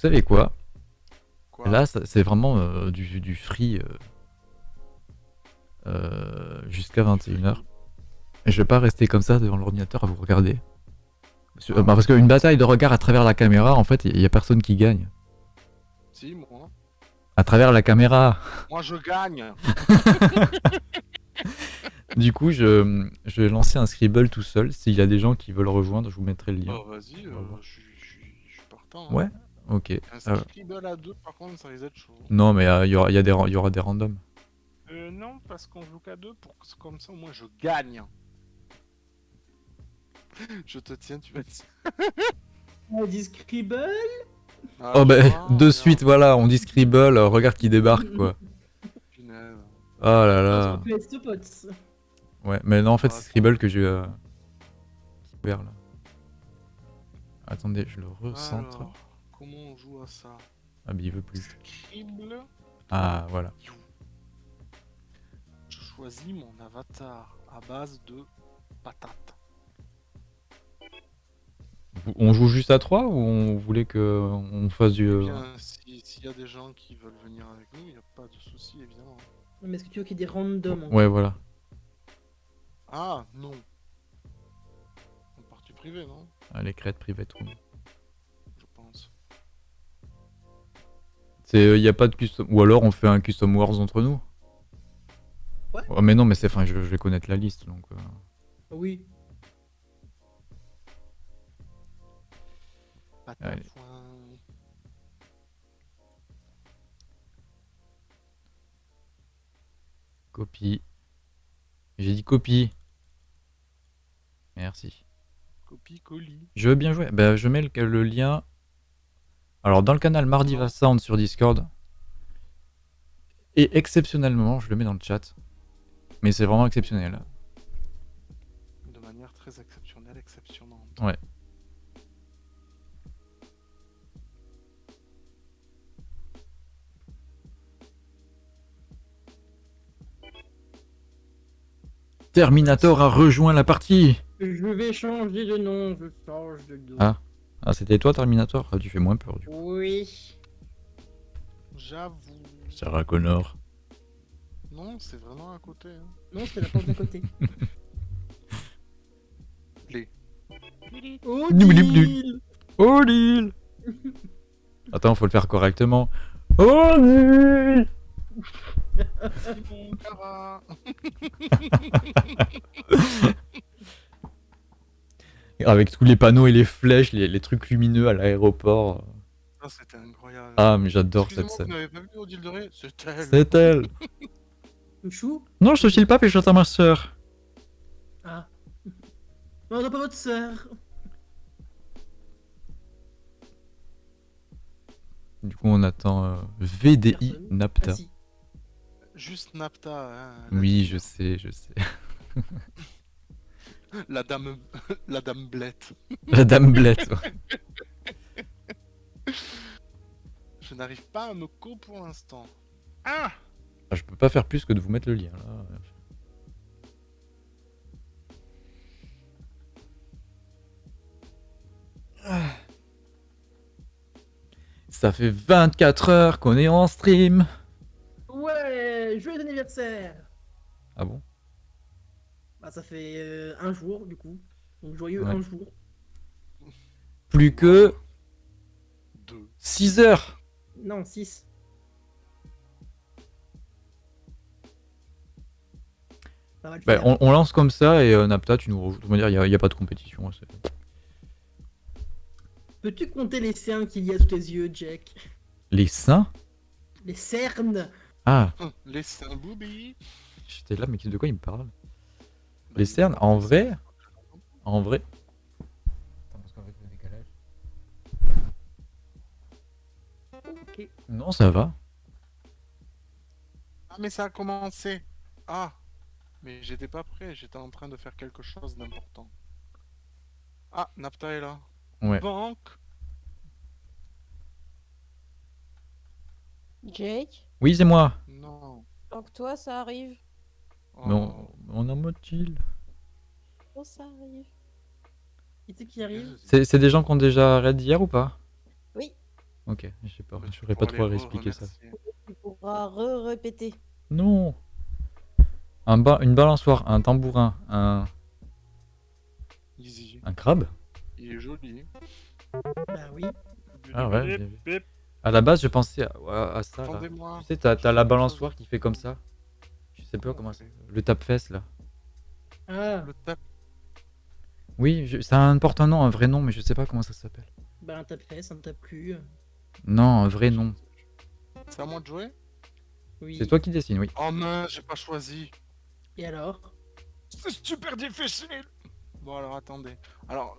savez quoi Quoi Là, c'est vraiment euh, du, du free euh, euh, jusqu'à 21h. Et je vais pas rester comme ça devant l'ordinateur à vous regarder. Parce, Ah. bah, parce qu'une bataille de regard à travers la caméra, en fait, il y, a personne qui gagne. Si, moi. À travers la caméra. Moi, je gagne. Du coup, je, je vais lancer un scribble tout seul. S'il y a des gens qui veulent rejoindre, je vous mettrai le lien. Oh, vas-y, euh, je suis partant. hein. Ouais Ok. Un Euh, scribble à deux, par contre, ça risque d'être chaud. non, mais euh, il y, aura, il y, a des y aura des randoms. Euh, non, parce qu'on joue qu'à deux, pour que comme ça, moi, je gagne. Je te tiens, tu vas te... On dit Scribble? Ah, Oh, bah, vois, de suite, voilà, on dit scribble, euh, regarde qui débarque, quoi. punaise. Oh là là. Ouais, mais non, en fait, Ah, c'est Scribble que j'ai euh, ouvert là. Attendez, je le recentre. Alors, comment on joue à ça Ah, mais il veut plus. Scribble. Ah, voilà. Je choisis mon avatar à base de patates. On joue juste à 3 ou on voulait que on fasse du. Eh euh, si- s'il y a des gens qui veulent venir avec nous, il n'y a pas de souci, évidemment. Mais est-ce que tu veux qu'il y ait des randoms Ouais, voilà. Ah, non. En partie privée, non? Ah, les crêtes private room. C'est, il y a pas de custom. Ou alors on fait un custom wars entre nous. Ouais. Oh, mais non, mais c'est, enfin, je, je vais connaître la liste donc. euh. Oui. Copie. J'ai dit copie. Merci. Copie colis. Je veux bien jouer. Bah, je mets le, le lien. Alors, dans le canal Mardiva Sound sur Discord. Et exceptionnellement, je le mets dans le chat. Mais c'est vraiment exceptionnel. De manière très exceptionnelle, exceptionnante. Ouais. Terminator a rejoint la partie. Je vais changer de nom, je change de dos. Ah. Ah, c'était toi, Terminator Ah, Tu fais moins peur, du coup. Oui. J'avoue. Sarah Connor. Non, c'est vraiment à côté. hein. Non, c'était la porte d'à côté. Les. Oh, Nibli-bli. deal Oh, Attends, faut le faire correctement. Oh, Lille Simon Cara. Avec tous les panneaux et les flèches, les, les trucs lumineux à l'aéroport. Ah, c'était incroyable. Ah, mais j'adore cette scène. Vous n'avez pas vu Odile de Ré C'est elle. C'est elle Chou Non, je te file pas, puis je à ma soeur. Ah. Non, on n'a pas votre sœur. Du coup, on attend euh, VDI Personne. Napta. Ah, si. Juste Napta. hein, Oui, je sais, je sais. La dame, la dame blette. La dame blette. ouais. Je n'arrive pas à me co pour l'instant. Ah Ah, je peux pas faire plus que de vous mettre le lien. Là. Ah. Ça fait 24 heures qu'on est en stream. Ouais, joyeux anniversaire Ah bon? Ça fait euh, un jour du coup. Donc joyeux Ouais. un jour. Plus que Deux. 6 heures. Non, 6. Ça va le Bah, on, on lance comme ça et euh, Napta, tu nous rejoins. Il n'y a, pas de compétition. hein, Peux-tu compter les cernes qu'il y a sous tes yeux, Jack? Les seins? Les cernes Ah, Les seins boobies. j'étais là, mais de quoi il me parle? Les cernes, en vrai En vrai Attends, parce qu'avec le décalage. Ok. Non, ça va. Ah, mais ça a commencé. Ah Mais j'étais pas prêt, j'étais en train de faire quelque chose d'important. Ah, Napta est là. Ouais. Banque. Jake, Oui, c'est moi. Non. donc toi ça arrive. Oh. Mais on, on est en mode chill. Oh ça arrive? Qui c'est qui arrive C'est des gens qui ont déjà raid hier ou pas? Oui. Ok, j'ai peur. Tu J'aurais pas trop à expliquer ça. Tu pourras re-répéter. Non un ba- Une balançoire, un tambourin, un, Easy. un crabe? Il est joli. Bah oui. Ah ouais. À la base, je pensais à, à- à ça. là. Tu sais, t'as t'as la balançoire qui fait comme ça. Je sais pas comment ça. Le tape-fesse là. Ah, Le tape. Oui, je- ça un- porte un nom, un vrai nom, mais je sais pas comment ça s'appelle. bah un tape-fesse, un tape-cul. Non, un vrai nom. C'est à moi de jouer? Oui. C'est toi qui dessines, oui. Oh mince, j'ai pas choisi. Et alors? C'est super difficile. Bon alors attendez. Alors,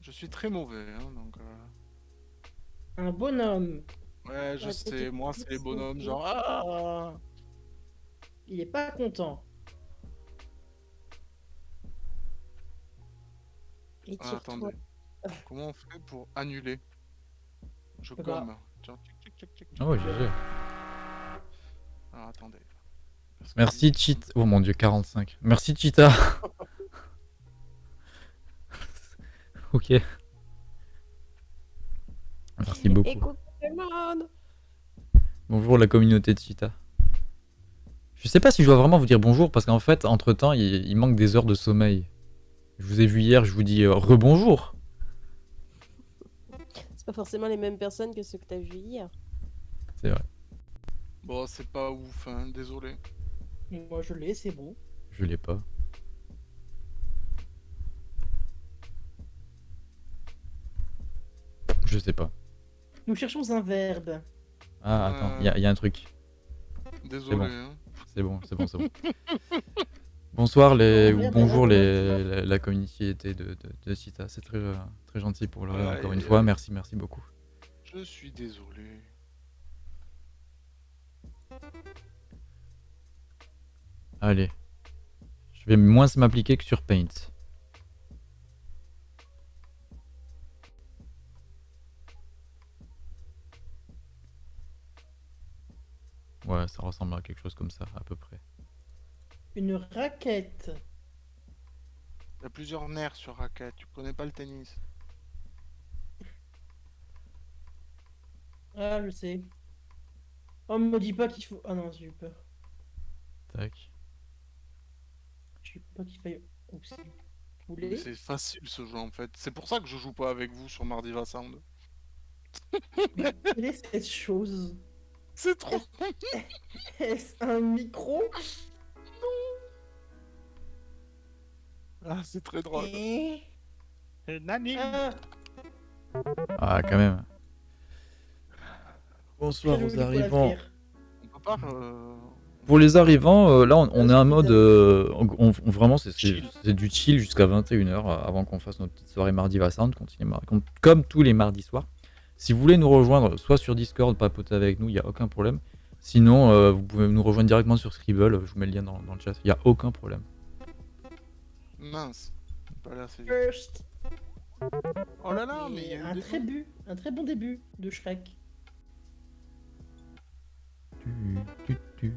je suis très mauvais, hein, donc. euh, Un bonhomme. Ouais, je Ouais, sais. Moi, c'est les bonhommes, genre. Ah Il est pas content. Et Ah, attendez. Comment on fait pour annuler? Je Bah. gomme. Tiens, tic, tic, tic, tic, tic. Oh, GG. Alors attendez. Parce Merci, Cheat. Oh mon dieu, 45. Merci, Cheetah. ok. Merci beaucoup. Bonjour la communauté de Cheetah. Je sais pas si je dois vraiment vous dire bonjour parce qu'en fait, entre temps, il, il manque des heures de sommeil. Je vous ai vu hier, je vous dis euh, rebonjour. C'est pas forcément les mêmes personnes que ceux que t'as vus hier. C'est vrai, Bon, c'est pas ouf, hein, désolé. Moi je l'ai, c'est bon. je l'ai pas. Je sais pas. Nous cherchons un verbe. Ah, attends, il y, a- il y a un truc. Désolé. bon. hein. C'est bon, c'est bon, c'est bon. Bonsoir les, ou bonjour les, la, la communauté de, de, de. C'est très, euh, très gentil pour le Ouais, encore une fois. Merci, merci beaucoup. Je suis désolé. Allez. Je vais moins m'appliquer que sur Paint. Ouais, ça ressemble à quelque chose comme ça, à peu près. Une raquette. Il y a plusieurs nerfs sur raquette. Tu connais pas le tennis Ah, je sais. Oh, me dis pas qu'il faut. Ah non, j'ai eu peur. Tac. J'ai eu peur qu'il faille. C'est facile ce jeu en fait. C'est pour ça que je joue pas avec vous sur Mardiva Sound. Quelle est cette chose? C'est trop. Est-ce un micro? Ah, c'est très drôle. Eh Nani Ah, Ah, quand même. Bonsoir aux arrivants. faire. On peut pas. euh, Pour les arrivants, euh, là, on, on est en mode. euh, on- on- vraiment, c'est du chill jusqu'à 21h avant qu'on fasse notre petite soirée mardi Vassant, continue mar- com- comme tous les mardis soirs. Si vous voulez nous rejoindre, soit sur Discord, papoter avec nous, il n'y a aucun problème. Sinon, euh, vous pouvez nous rejoindre directement sur Scribble, je vous mets le lien dans, dans le chat, il n'y a aucun problème. Mince. Pas là, c'est. First. Oh là là, mais il y a un très bu, un très bon début de Shrek. Tu, tu, tu.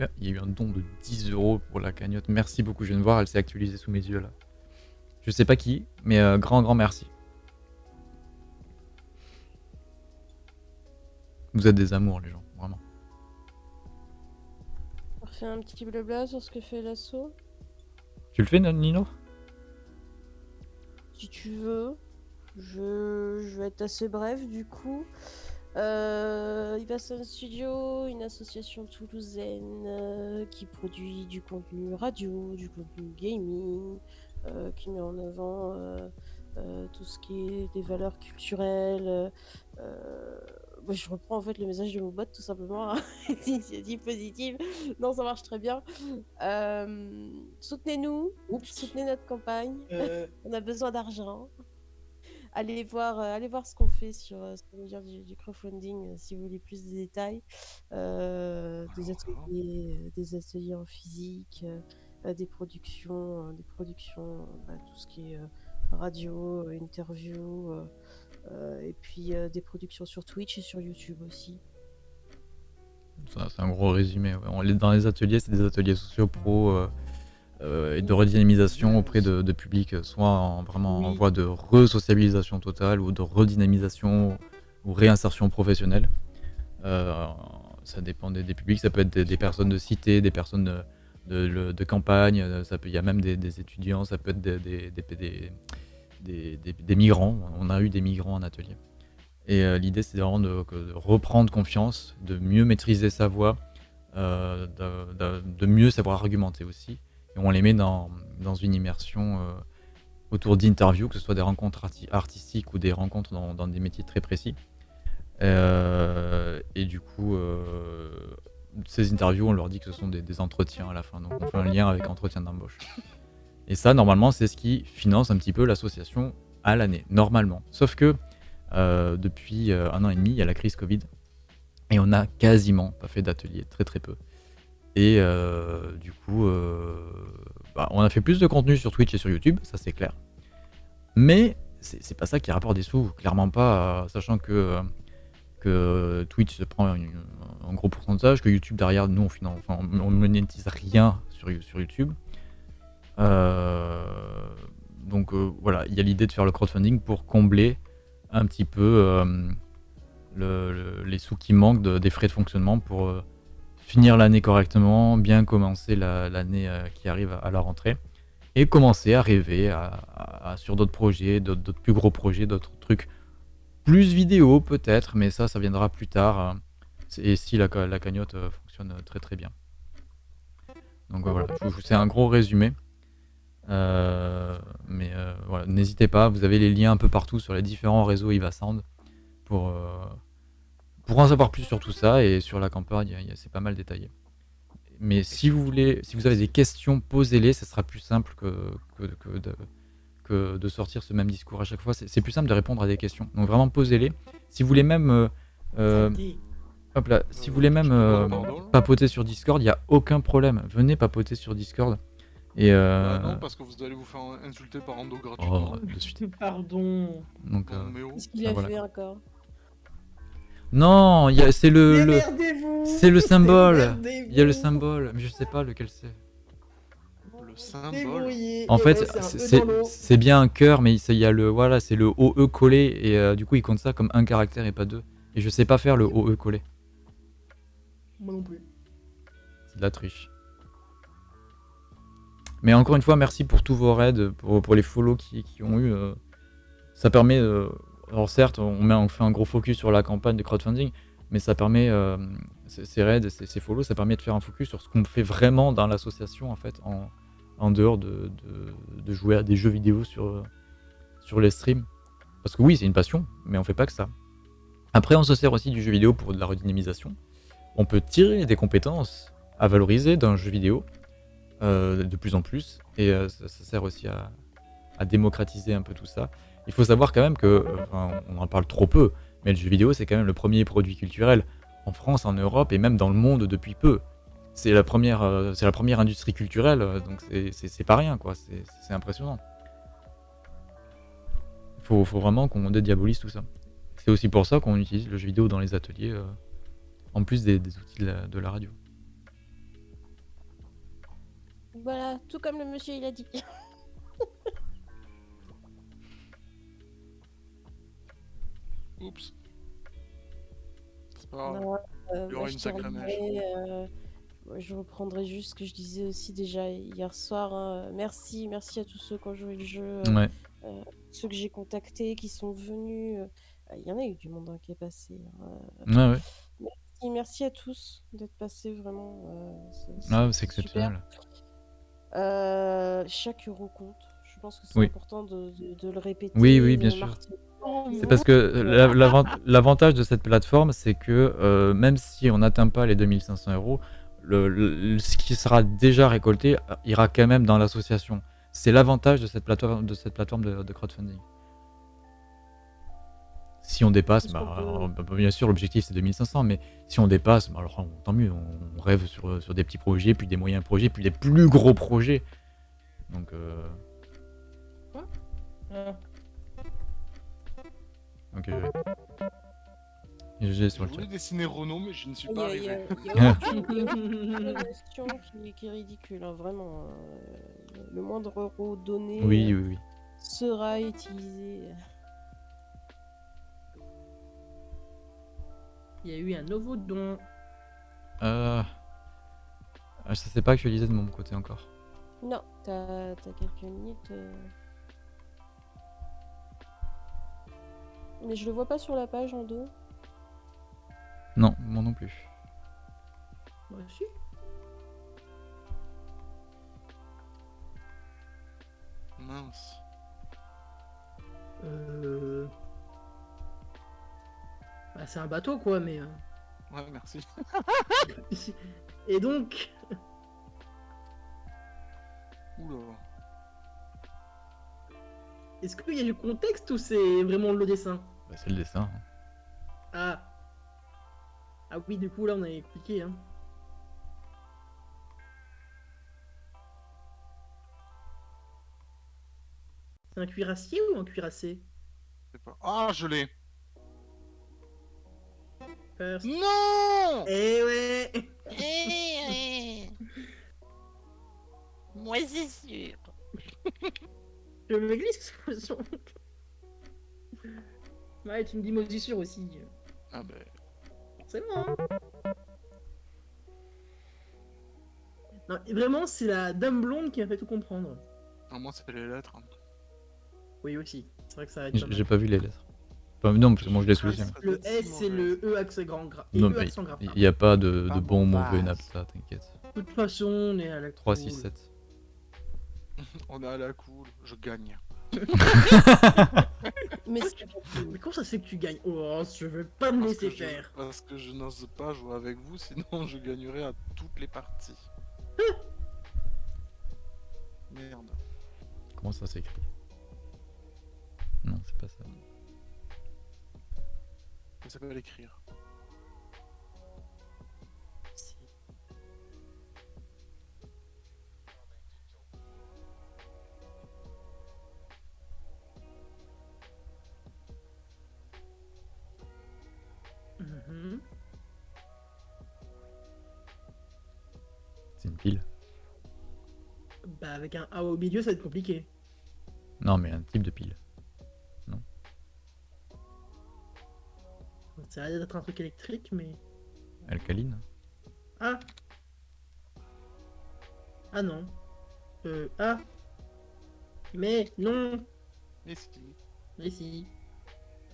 Ah, Il y a eu un don de 10 euros pour la cagnotte. Merci beaucoup. Je viens de voir, elle s'est actualisée sous mes yeux là. Je sais pas qui, mais euh, grand, grand merci. Vous êtes des amours, les gens, vraiment. On refait un petit blabla sur ce que fait l'assaut. Tu le fais, Nino? Si tu veux. Je, je vais être assez bref du coup. Euh, il passe un studio, une association toulousaine euh, qui produit du contenu radio, du contenu gaming, qui met en avant euh, euh, tout ce qui est des valeurs culturelles. euh, moi, je reprends en fait le message de mon bot tout simplement. hein. Initiative positive. Non, ça marche très bien. Euh, Soutenez-nous, soutenez notre campagne. Euh, On a besoin d'argent. Allez voir, euh, allez voir ce qu'on fait sur, euh, sur du, du crowdfunding euh, si vous voulez plus de détails. Euh, des, ateliers, euh, des ateliers en physique, euh, euh, des productions, euh, des productions, euh, bah, tout ce qui est euh, radio, euh, interview, euh, euh, et puis euh, des productions sur Twitch et sur YouTube aussi. C'est un gros résumé. ouais. On est dans les ateliers, c'est des ateliers sociaux pro. euh, euh, et de redynamisation auprès de, de public, soit en, vraiment en voie de re-sociabilisation totale ou de redynamisation ou réinsertion professionnelle. Euh, ça dépend des, des publics, ça peut être des, des personnes de cité, des personnes de, campagne, euh, ça peut, il y a même des, étudiants, ça peut être des, des, migrants. On a eu des migrants en atelier. Et euh, l'idée, c'est vraiment de, de reprendre confiance, de mieux maîtriser sa voix, euh, de, mieux savoir argumenter aussi. Et on les met dans, une immersion autour d'interviews, que ce soit des rencontres arti- artistiques ou des rencontres dans, des métiers très précis. Et du coup, ces interviews, on leur dit que ce sont des, entretiens à la fin. Donc on fait un lien avec entretien d'embauche. Et ça, normalement, c'est ce qui finance un petit peu l'association à l'année, normalement. Sauf que euh, depuis euh, un an et demi, il y a la crise Covid. Et on n'a quasiment pas fait d'atelier, très très peu. Et euh, du coup, bah, on a fait plus de contenu sur Twitch et sur YouTube, ça c'est clair. Mais c'est pas ça qui rapporte des sous, clairement pas, sachant que, que Twitch se prend une- gros pourcentage, que YouTube derrière, nous on, finan- enfin, on, on monétise rien sur, sur YouTube. Euh, donc euh, voilà, il y a l'idée de faire le crowdfunding pour combler un petit peu euh, le- le- les sous qui manquent de- des frais de fonctionnement pour finir l'année correctement, bien commencer la- l'année qui arrive à, la rentrée et commencer à rêver à- sur d'autres projets, d'autres plus gros projets, d'autres trucs plus vidéo peut-être, mais ça, ça viendra plus tard. Euh, et si la, la cagnotte euh, fonctionne très très bien. Donc euh, voilà, c'est un gros résumé. Euh, mais euh, voilà, n'hésitez pas, vous avez les liens un peu partout sur les différents réseaux Iva Sound pour, euh, pour en savoir plus sur tout ça et sur la campagne, c'est pas mal détaillé. Mais si vous voulez, si vous avez des questions, posez-les, ça sera plus simple que, que, que de, que de sortir ce même discours à chaque fois. C'est plus simple de répondre à des questions. Donc vraiment posez-les. Si vous voulez même, euh, euh. Hop là, si vous voulez même euh, papoter sur Discord, il n'y a aucun problème. Venez papoter sur Discord. Et euh, Bah non, parce que vous allez vous faire insulter par Ando oh, gratuitement. de suite. Pardon. Donc, euh, oh. Qu'est-ce qu'il Ah, a voilà. fait encore? Non, il y a- c'est le, le- c'est le symbole. Il y a le symbole, mais je sais pas lequel c'est. Le symbole. En fait, c'est bien un cœur, mais il y a le voilà, c'est le OE collé et euh, du coup il compte ça comme un caractère et pas deux. Et je sais pas faire le OE collé. Moi non plus. C'est de la triche. Mais encore une fois, merci pour tous vos raids, pour, les follow qui, ont eu. euh, ça permet. euh, alors certes, on, met, on fait un gros focus sur la campagne de crowdfunding, mais ça permet. euh, ces raids, ces, ces follow, ça permet de faire un focus sur ce qu'on fait vraiment dans l'association, en fait, en, dehors de, jouer à des jeux vidéo sur, sur les streams. Parce que oui, c'est une passion, mais on fait pas que ça. Après, on se sert aussi du jeu vidéo pour de la redynamisation. On peut tirer des compétences à valoriser d'un jeu vidéo euh, de plus en plus, et euh, ça, sert aussi à, démocratiser un peu tout ça. Il faut savoir quand même que, enfin, on en parle trop peu, mais le jeu vidéo c'est quand même le premier produit culturel en France, en Europe et même dans le monde depuis peu. C'est la première, euh, industrie culturelle, donc c'est- pas rien quoi. C'est impressionnant. Il faut, faut vraiment qu'on dédiabolise tout ça. C'est aussi pour ça qu'on utilise le jeu vidéo dans les ateliers, en plus des, des outils de la- de la radio. Voilà, tout comme le monsieur il a dit. Oups. C'est pas grave. Non, euh, Il y aura je une sacrée terminerai, euh, je reprendrai juste ce que je disais aussi déjà hier soir. hein. Merci, merci à tous ceux qui ont joué le jeu, euh, ceux que j'ai contactés, qui sont venus. euh, Il y en a eu du monde hein, qui est passé. hein. Ouais, ouais. Merci, merci à tous d'être passés vraiment. euh, c'est- Ah, exceptionnel. Euh, chaque euro compte. Je pense que c'est Oui. important de, de- de le répéter. Oui, oui, bien sûr. C'est parce que l'avant- l'avantage de cette plateforme, c'est que euh, même si on n'atteint pas les 2500 euros, le, le- ce qui sera déjà récolté euh, ira quand même dans l'association. C'est l'avantage de cette plateforme de, cette plateforme de, de crowdfunding. Si on dépasse, bah, alors, bah, bien sûr l'objectif c'est 2500, mais si on dépasse, bah, alors tant mieux, on, rêve sur, sur des petits projets, puis des moyens projets, puis des plus gros projets. Donc euh, Ah. Ok. ouais. J'ai le voulu chat. dessiner Renault, mais je ne suis pas a, il y a- arrivé. il y a aucune- il y a aucune relation qui, qui est ridicule, hein, vraiment. euh, le moindre euro donné Oui, euh, oui, oui. sera utilisé. Il y a eu un nouveau don. Euh... ah, Ça s'est pas actualisé de mon côté encore. Non, t'as t'as quelques minutes. euh. Mais je le vois pas sur la page en dos. Non, moi non plus. Moi aussi. Mince. Euh... Bah, c'est un bateau quoi, mais. euh, Ouais, merci. Et donc, Oula. est-ce qu'il y a du contexte ou c'est vraiment le dessin? Bah, c'est le dessin. Ah. Ah oui, du coup là on est compliqué. Hein. C'est un cuirassier ou un cuirassé? Ah, je l'ai. First. Non Eh ouais Moi c'est sûr. Je me glisse Ouais, tu me dis moisissure aussi. Ah ben... Forcément. hein. Non, vraiment, c'est la dame blonde qui a fait tout comprendre. Ah, moi, c'est les lettres. hein. Oui, aussi. C'est vrai que ça. J'ai pas vu les lettres. Enfin, non, parce que moi je l'ai sous les yeux. Ça doit Le S, c'est mauvais. le E accent grand grave. Et Non, E mais il n'y a pas de, bon, mauvais mauvaise. napta, t'inquiète. De toute façon, on est à la 3, cool. 6, 7. On est à la cool. Je gagne. Mais c'est Mais comment ça se fait que tu gagnes? Oh, je veux pas me laisser je, faire. parce que je n'ose pas jouer avec vous, sinon je gagnerai à toutes les parties. Merde. Comment ça s'écrit? Non, c'est pas ça. Ça s'appelle écrire. Mhm. C'est une pile. Bah, avec un A au milieu, ça va être compliqué. Non, mais un type de pile. Ça a l'air d'être un truc électrique, mais. Alcaline Ah Ah non. Euh, ah Mais non Et si Mais si.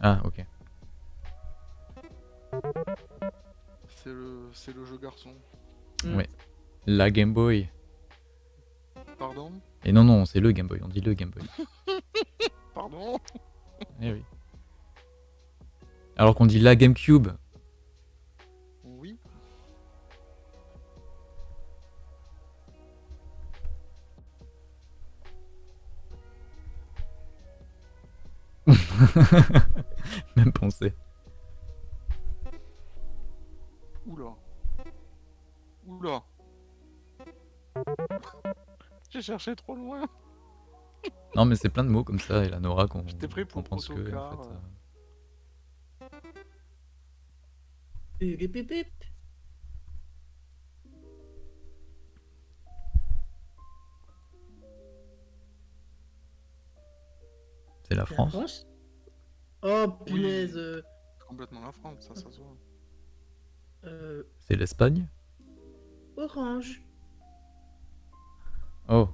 Ah, ok. C'est le, c'est le jeu garçon. Hmm. Ouais. La Game Boy. Pardon? Et non, non, c'est le Game Boy, on dit le Game Boy. Pardon? Eh oui. Alors qu'on dit la GameCube. Oui. Même pensée. Oula. Oula. J'ai cherché trop loin. Non, mais c'est plein de mots comme ça, et la Nora qu'on pense que. en autocar, fait, euh. C'est la France. France Oh punaise C'est complètement la France, ça, ça se voit. euh, C'est l'Espagne. Orange. Oh.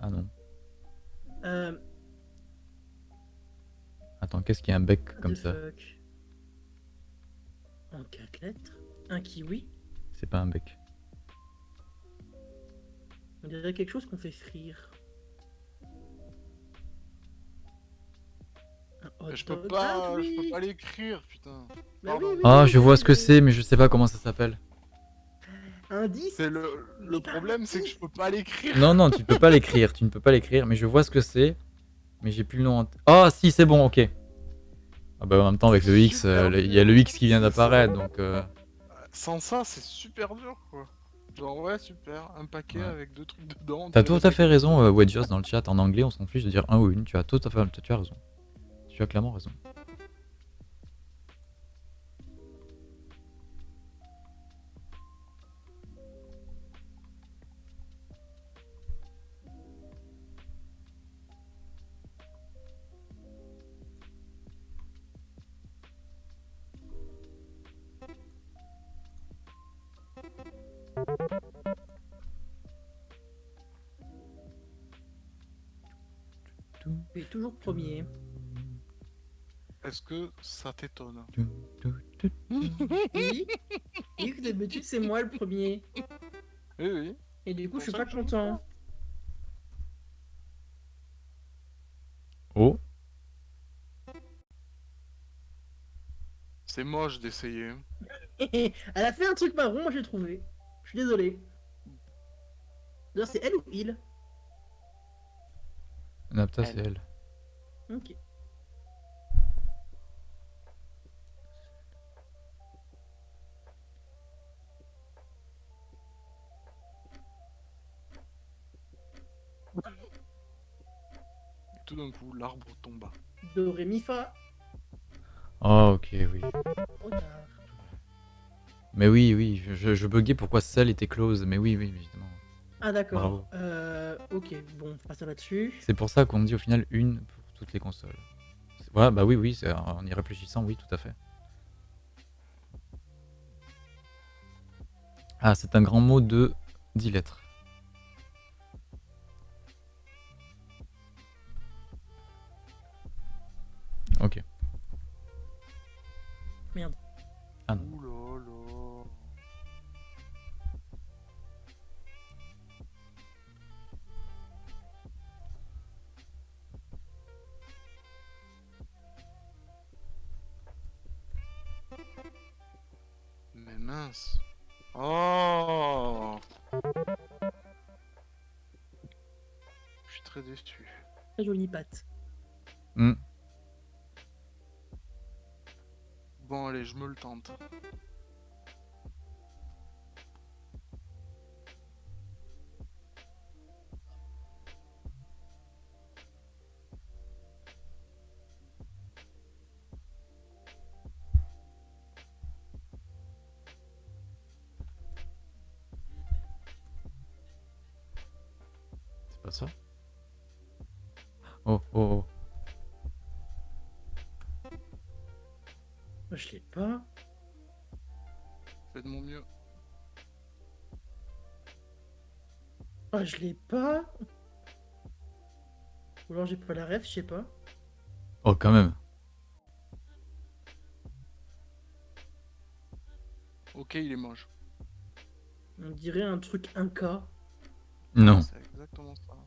Ah non. Euh, Attends, qu'est-ce qu'il y a un bec comme ça? fuck? En quatre lettres Un kiwi C'est pas un bec. On dirait quelque chose qu'on fait frire. Mais je peux pas, Ah, je peux oui. pas l'écrire, putain. Bah Pardon. oui, oui, Ah, oui, je oui, vois ce que c'est, mais je sais pas comment ça s'appelle. Indice C'est le, le problème, c'est que je peux pas l'écrire. Non, non, tu peux pas l'écrire, tu ne peux pas l'écrire, mais je vois ce que c'est. Mais j'ai plus le nom en tête. Ah, si, c'est bon, ok. Ah bah en même temps, avec le X, euh, il y a le X qui vient d'apparaître, donc... euh, Sans ça, c'est super dur, quoi. Genre, ouais, super. Un paquet Ouais. avec deux trucs dedans. T'as tout à fait raison, euh, Wedgeos, dans le chat. En anglais, on s'en fiche de dire un ou une. Tu as tout à fait tu as raison. Tu as clairement raison. Tu es toujours premier. Est-ce que ça t'étonne? Oui. Oui, que d'habitude, c'est moi le premier. Oui, oui. Et du coup, je suis pas content. Oh, C'est moche d'essayer. Elle a fait un truc marron, moi j'ai trouvé. Je suis désolé. D'ailleurs, c'est elle ou il? Napta, c'est elle. Ok. Tout d'un coup, l'arbre tomba. Do, ré, mi, fa. Oh, ok, oui. Mais oui, oui, je, je, je buguais pourquoi celle était close. Mais oui, oui, évidemment. Ah d'accord. Bravo. Euh, ok, bon, on passe là-dessus. C'est pour ça qu'on dit au final une pour toutes les consoles. C'est- Voilà, bah oui, oui, c'est- en y réfléchissant, oui, tout à fait. Ah, c'est un grand mot de 10 lettres. Ok. Merde. Ah non. Ouh mince. Oh Je suis très déçu. Très jolie patte. Hmm. Bon allez, je me le tente. Ça Oh, oh, oh. Je l'ai pas. Fais de mon mieux. Ah, je l'ai pas. Ou alors j'ai pas la ref, je sais pas. Oh, quand même. Ok, il est moche. On dirait un truc Inca. Non. C'est exactement ça.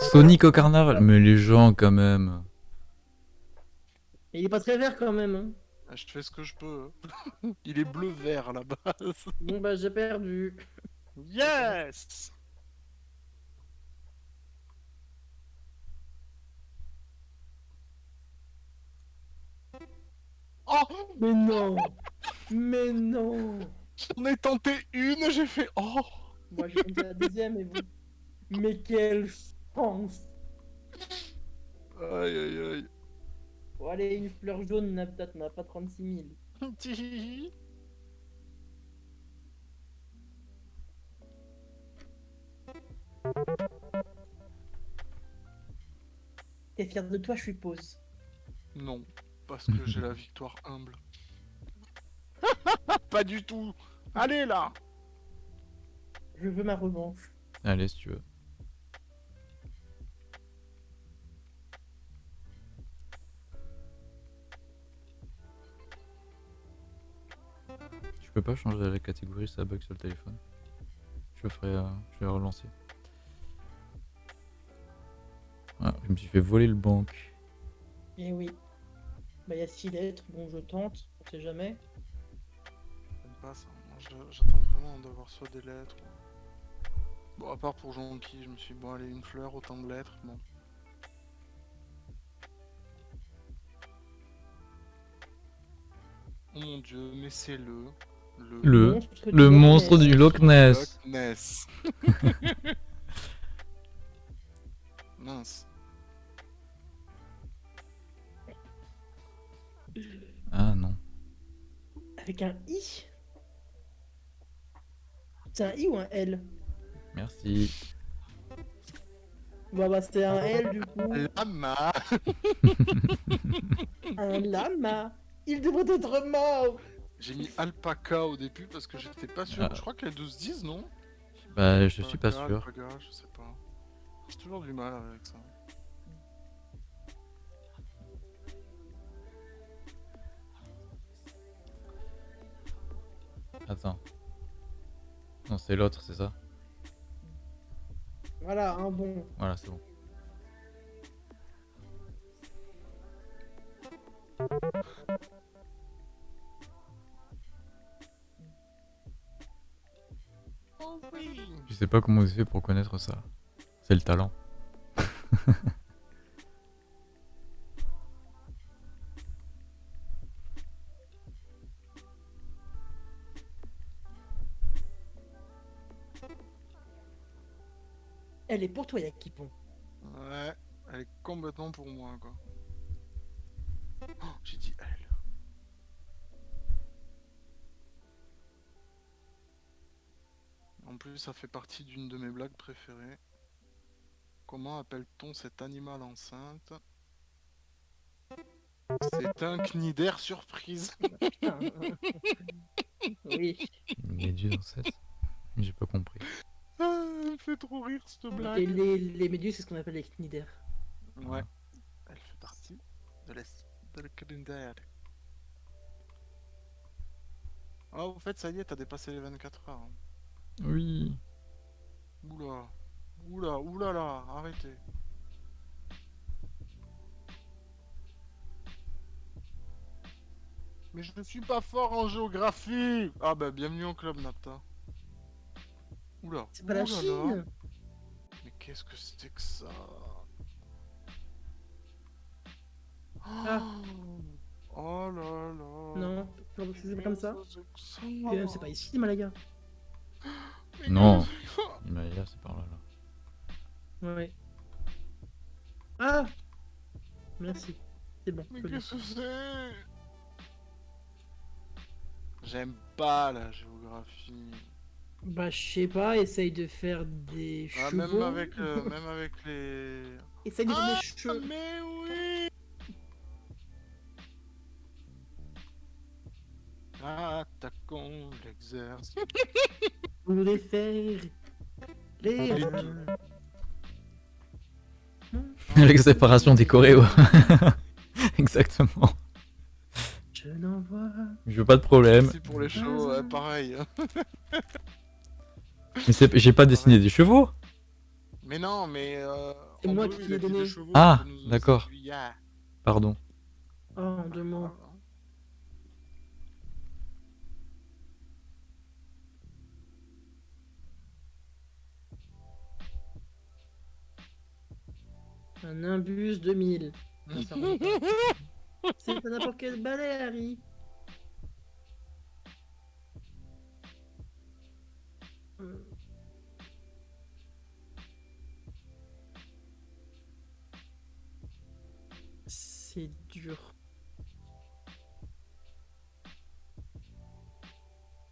Sonic au carnaval Mais les gens, quand même. il est pas très vert quand même. Hein. Ah, Je fais ce que je peux. il est bleu-vert à la base. Bon bah j'ai perdu. Yes Oh Mais non Mais non J'en ai tenté une, j'ai fait oh Moi j'ai compté la deuxième et vous. Mais quelle Aïe aïe aïe. Bon allez, une fleur jaune n'a peut-être n'a pas 36 000. Tihihi. T'es fier de toi, je suppose. Non, parce que j'ai la victoire humble. Pas du tout Allez là Je veux ma revanche. Allez, si tu veux. Peux pas changer la catégorie, ça bug sur le téléphone. Je ferai, euh, je vais relancer. Ah, je me suis fait voler le banque. Eh oui. Bah il y a 6 lettres, bon je tente, on sait jamais. J'aime pas ça. J'attends vraiment d'avoir soit des lettres. ou- Bon, à part pour Jonky, je me suis dit, bon, allez, une fleur, autant de lettres. Bon. Oh mon dieu, mais c'est le. Le. Le- Monstre Le du monstre Loch du Ness. Loch Ness. Loch Ness. Mince. Ah non. Avec un I? C'est un I ou un L? Merci. Bah bah c'est un L du coup. Lama Un lama Il devrait être mort J'ai mis alpaca au début parce que j'étais pas sûr. Ah. Je crois que les 12 disent, non Bah, je suis pas Alpaca, sûr. alpaga, je sais pas. J'ai toujours du mal avec ça. Attends. Non, c'est l'autre, c'est ça Voilà, un bon. Voilà, c'est bon. Je sais pas comment vous fait pour connaître ça. C'est le talent. Elle est pour toi, Yakipon. Ouais, elle est complètement pour moi, quoi. Plus, ça fait partie d'une de mes blagues préférées. Comment appelle-t-on cet animal enceinte? C'est un cnidaire surprise. oui. Une méduse en 7 J'ai pas compris. Ah, elle fait trop rire cette Et blague. les, les méduses, c'est ce qu'on appelle les cnidaires. Ouais, elle fait partie de la de la cnidaire. Ah, au fait, ça y est, t'as dépassé les 24 heures. hein. Oui. Oula, oula, oula là, arrêtez. Mais je ne suis pas fort en géographie Ah bah bienvenue au club Napta. Oula. C'est pas la. Chine Mais qu'est-ce que c'était que ça? Ah. Oh là là Non, c'est pas comme ça. Euh, ça? C'est pas ici, Malaga. Mais Non. qu'est-ce que- Himalaya, c'est par là, là. Ouais. Ah Merci. C'est bon. Mais qu'est-ce que c'est? J'aime pas la géographie. Bah, je sais pas, essaye de faire des Ah, chevaux. même avec le, même avec les. Essaye de faire Ah, des cheveux. mais oui. Attaquons l'exercice. Pour les faire. Les. La séparation des choréos. Exactement. Je n'en vois. Je veux pas de problème. Merci pour les shows, ouais, pareil. Mais c'est- j'ai pas dessiné des chevaux. Mais non, mais. Euh, C'est moi qui il l'ai a dit des donné. chevaux, Ah, d'accord. c'est. Pardon. Oh, en deux Un imbus 2000. Non, ça rentre pas. C'est pas n'importe quel balai, Harry. C'est dur.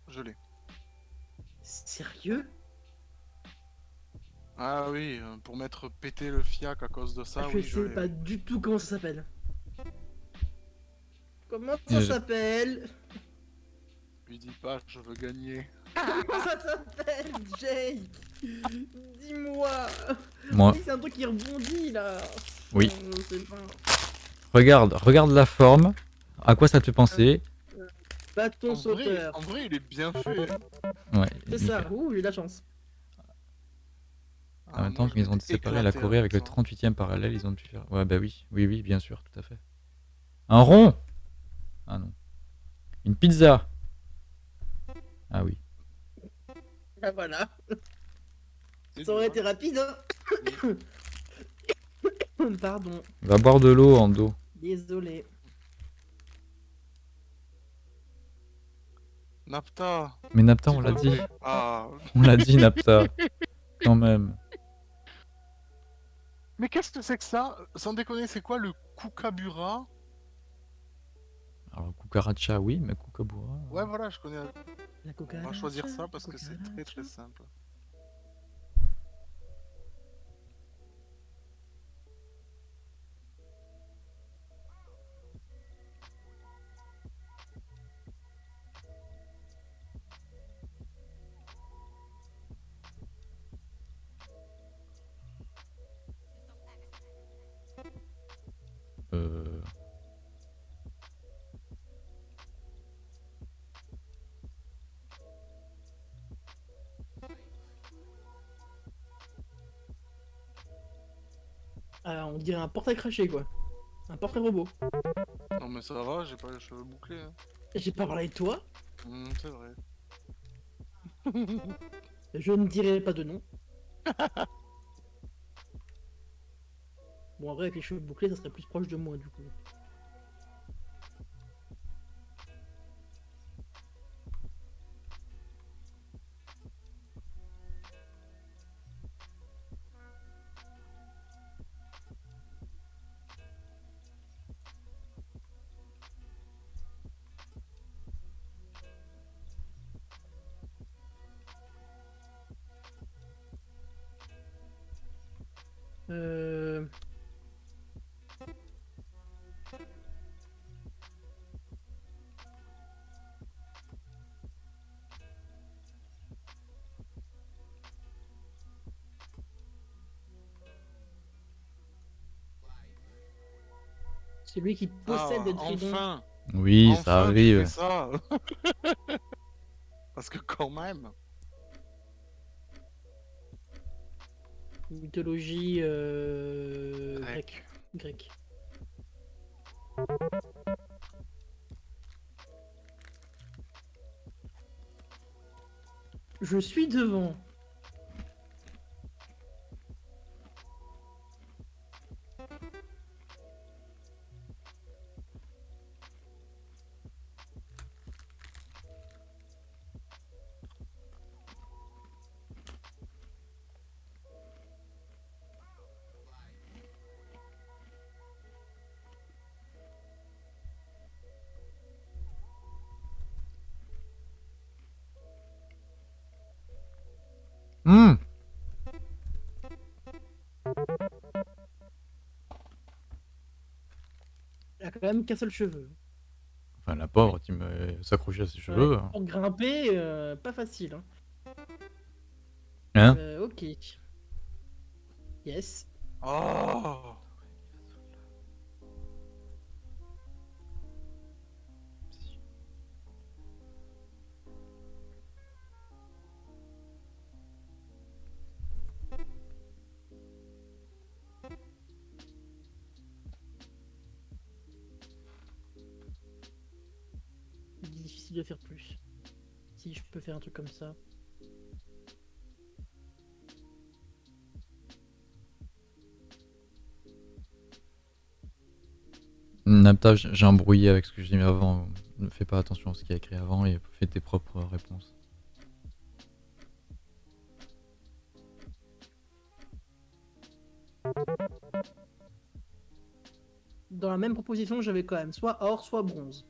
Je l'ai. Sérieux? Ah oui, euh, pour mettre péter le fiac à cause de ça, Je oui, sais pas du tout comment ça s'appelle. Comment ça Je- s'appelle Lui dis pas, je veux gagner. Comment ça s'appelle, Jake Dis-moi Moi, Oui, c'est un truc qui rebondit là Oui. Euh, je sais pas. regarde, regarde la forme. À quoi ça te fait penser Bâton En vrai, sauteur. en vrai, il est bien fait. Ouais. C'est ça, ouh, j'ai de la chance. En même temps qu'ils ont séparé la Corée avec le 38e parallèle, ils ont pu faire. Ouais, bah oui, oui, oui, bien sûr, tout à fait. Un rond Ah non. Une pizza Ah oui. Ah voilà, ça aurait été rapide hein Pardon, Va boire de l'eau en dos. désolé. Napta. Mais Napta, on l'a dit. Ah. On l'a dit, Napta. Quand même. Mais qu'est-ce que c'est que ça Sans déconner, c'est quoi le kukabura? Alors, Kukaracha, oui, mais Kukabura. Ouais, voilà, je connais. La On va choisir ça parce que c'est très très simple. Dirait un portrait craché, quoi. Un portrait robot. Non mais ça va, j'ai pas les cheveux bouclés. hein. J'ai pas parlé de toi. Hmm, c'est vrai. Je ne dirai pas de nom. bon, en vrai, avec les cheveux bouclés, ça serait plus proche de moi, du coup. Celui qui possède Ah, des tridents. enfin Oui, Enfin, ça arrive. ça Parce que quand même... Mythologie euh... Grec. grecque. Grec. Je suis devant. Hmm. Elle a quand même qu'un seul cheveu. Enfin, la pauvre, tu me s'accrocher à ses cheveux. hein. Pour grimper, euh, pas facile. Hein. Hein? Euh, ok. Yes. Oh un truc comme ça. Napta, j'ai embrouillé avec ce que j'ai dit avant. Ne fais pas attention à ce qu'il y a écrit avant et fais tes propres réponses. Dans la même proposition, j'avais quand même soit or, soit bronze.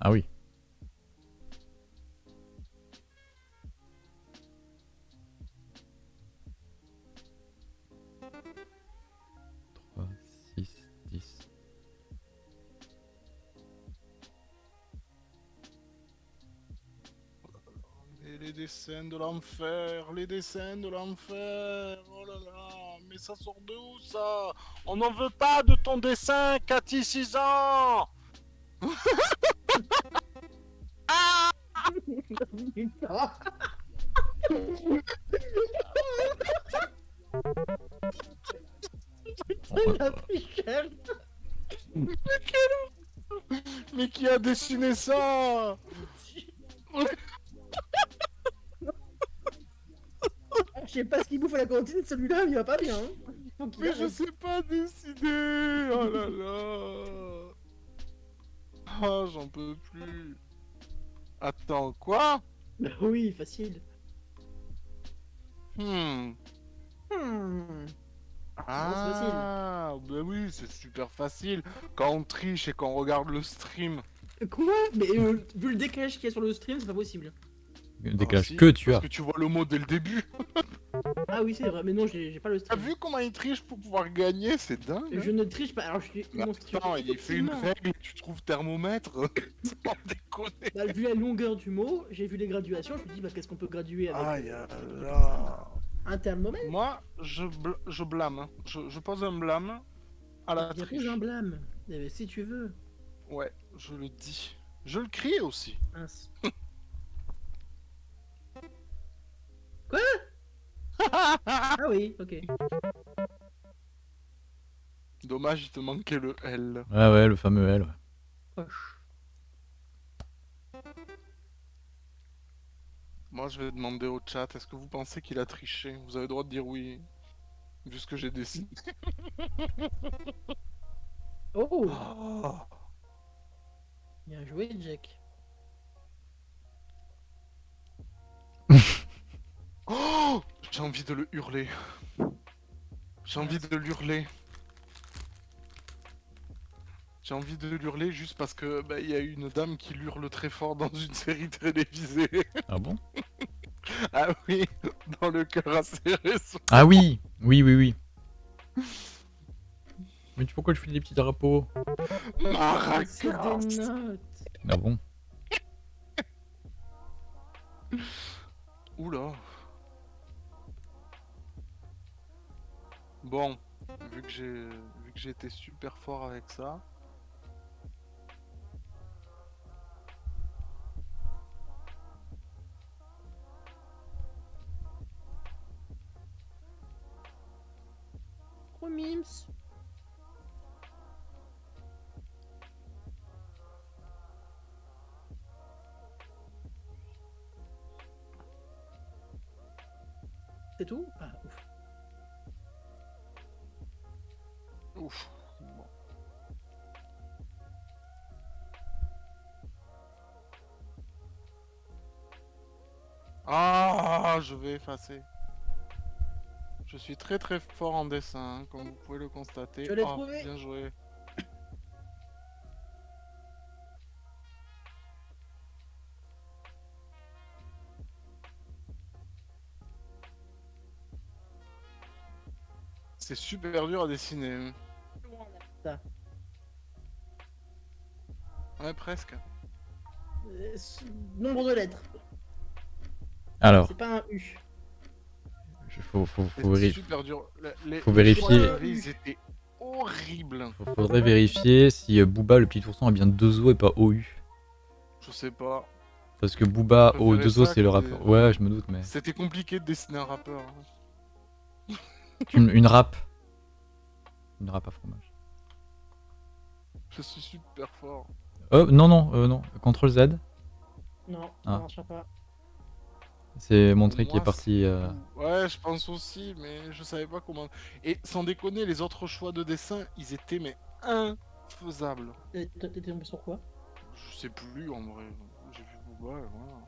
Ah oui. De l'enfer, les dessins de l'enfer, oh là là, mais ça sort de où ça? On n'en veut pas de ton dessin, Cathy 6 ans Putain. Putain, il a pris cher. Mais qui a dessiné ça? Sais pas ce qu'il bouffe à la cantine, celui-là, il va pas bien. hein. Mais je sais pas dessiner Oh là là Ah, j'en peux plus Attends, quoi? Bah oui, facile. Hmm. Hmm. Ah, bah oui, c'est super facile. Quand on triche et qu'on regarde le stream. Quoi? Mais euh, vu le décalage qu'il y a sur le stream, c'est pas possible. Le décalage Ah, si, que tu parce as. que tu vois le mot dès le début. Ah oui, c'est vrai, mais non, j'ai pas le T'as stream. vu comment il triche pour pouvoir gagner C'est dingue. hein Je ne triche pas, alors je suis Mais monstrueux. Attends, il fait une Effectivement. règle, tu trouves thermomètre Sans déconner. Bah, vu la longueur du mot, j'ai vu les graduations, je me dis bah qu'est-ce qu'on peut graduer avec Aïe là là. un thermomètre? Moi, je, bl- je blâme. hein. Je, je pose un blâme à la Il y a triche. un blâme. Eh ben, si tu veux. Ouais, je le dis. Je le crie aussi. Mince. Quoi? Ah oui, ok. Dommage, il te manquait le L. Ouais, ouais, le fameux L. ouais. Poche. Moi, je vais demander au chat, est-ce que vous pensez qu'il a triché? Vous avez le droit de dire oui, vu ce que j'ai décidé. Oh Oh Bien joué, Jack. Oh J'ai envie de le hurler. J'ai envie de l'hurler. J'ai envie de l'hurler juste parce que bah, il y a une dame qui l'hurle très fort dans une série télévisée. Ah bon? Ah oui, dans le cœur assez récent. Ah oui Oui, oui, oui. Mais tu- pourquoi tu fais des petits drapeaux? Maracas. Ah bon? Oula. Bon, vu que j'ai vu que été super fort avec ça. Mims. C'est tout? Ah, ouf. Bon. Ah, je vais effacer. Je suis très très fort en dessin, hein, comme vous pouvez le constater. Je l'ai trouvé. Bien joué. C'est super dur à dessiner. Ça. Ouais, presque. Euh, Nombre de lettres. Alors, C'est pas un U. faut, faut, faut, C'est véri- super dur. Le- les- Faut les vérifier. Ils étaient horribles. faudrait vérifier si euh, Booba, le petit ourson, a bien deux O et pas OU. Je sais pas. Parce que Booba, O, deux O, c'est le rappeur. des- Ouais, je me doute, mais. C'était compliqué de dessiner un rappeur. hein. Une, une râpe. Une râpe à fromage. Je suis super fort. Oh, non, non, euh, non. CTRL Z. Non, ça Ah. marchera pas. C'est montré qui est parti. euh, Ouais, je pense aussi, mais je savais pas comment. Et sans déconner, les autres choix de dessin, ils étaient mais infaisables. Et toi, T'étais tombé sur quoi? Je sais plus en vrai. J'ai vu Booba, et voilà.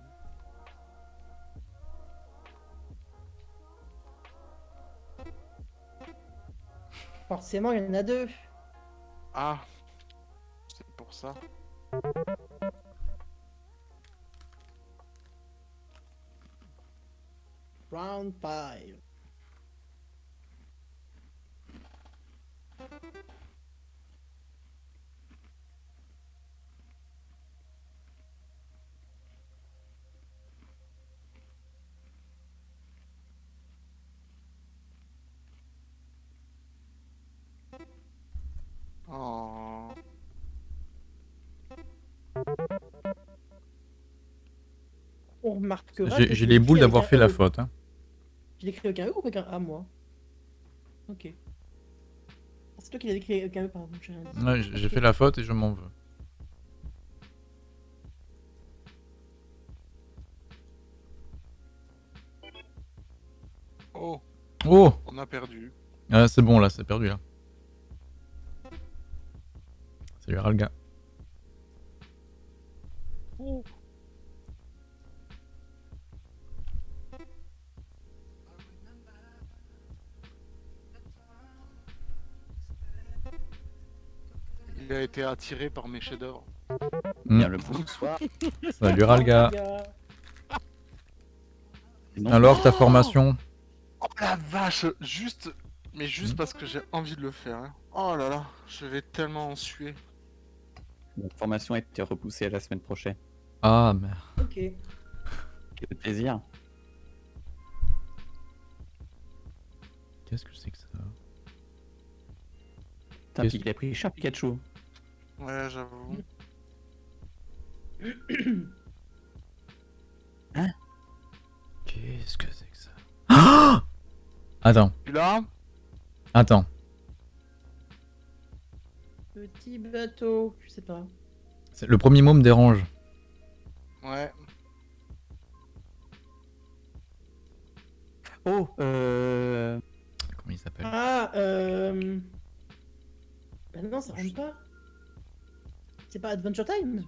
Forcément, il y en a deux. Ah, pour ça. Round 5. Oh. On remarquera. J'ai que j'ai je les boules d'avoir fait la E. faute. Hein. Je l'ai écrit avec un E ou avec un A, moi? Ok. Ah, C'est toi qui l'as écrit avec un E, pardon. j'ai rien dit. Ouais, j'ai j'ai fait la faute et je m'en veux. Oh, Oh on a perdu. ah, C'est bon là, c'est perdu là. Salut Ralga. Oh. Il a été attiré par mes chefs-d'œuvre. Hmm. Bien le bonsoir. Salut Ralga. Alors ta formation? Oh la vache Juste, mais juste Mhm. parce que j'ai envie de le faire. hein. Oh là là, je vais tellement en suer. La formation a été repoussée à la semaine prochaine. Ah merde. Ok. Quel plaisir. Qu'est-ce que c'est que ça Putain, Qu'est-ce- il a pris cher Pikachu. Ouais, j'avoue. Qu'est-ce que c'est que ça Ah Attends, Puis là, attends. Petit bateau, je sais pas. C'est- Le premier mot me dérange. Ouais. Oh, euh... Comment il s'appelle? Ah, euh... Bah non, ça rentre pas. C'est pas Adventure Time?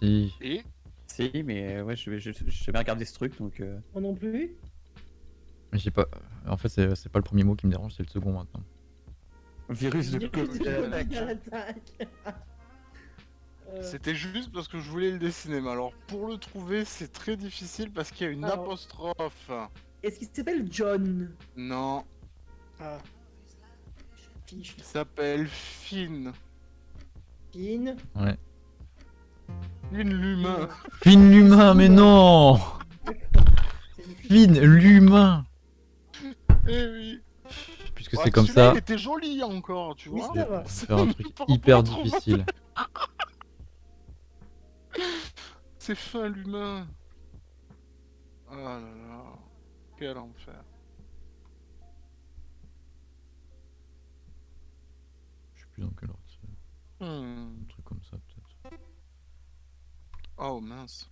Si. Et Si, mais euh, ouais, je vais je, je vais bien regarder ce truc, donc... euh, Moi non plus. Mais j'ai pas. En fait, c'est pas le premier mot qui me dérange, c'est le second maintenant. Virus de Covid. c'était juste parce que je voulais le dessiner. Mais alors, pour le trouver, c'est très difficile parce qu'il y a une Alors. apostrophe. Est-ce qu'il s'appelle John? Non, Ah. Fiche. il s'appelle Finn. Finn. Ouais. Finn l'humain. Finn l'humain, mais non C'est. Finn l'humain Eh oui. Puisque Ouais, c'est comme ça, Il était joli encore, tu vois. faire un truc hyper difficile. C'est fin l'humain. Ah là là. Quel enfer. Je sais plus dans quel ordre c'est. Hmm. Un truc comme ça, peut-être. Oh mince.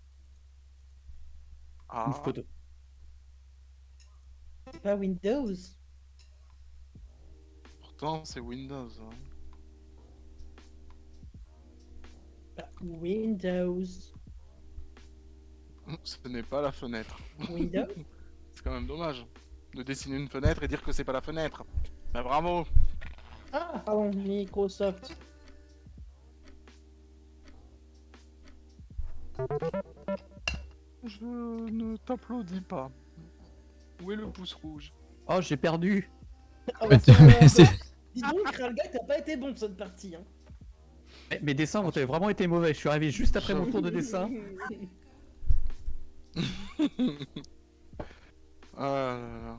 Ah. Une photo. C'est pas Windows. Pourtant, c'est Windows. hein. Windows. Ce n'est pas la fenêtre. Windows C'est quand même dommage de dessiner une fenêtre et dire que c'est pas la fenêtre. Mais bravo. Ah, pardon, Microsoft. Je ne t'applaudis pas. Où est le pouce rouge? Oh, j'ai perdu Ah, Dis donc, Kralga, t'as pas été bon cette partie. Hein. Mais- Mes dessins ont vraiment été mauvais, je suis arrivé juste après mon tour de dessin. Ah là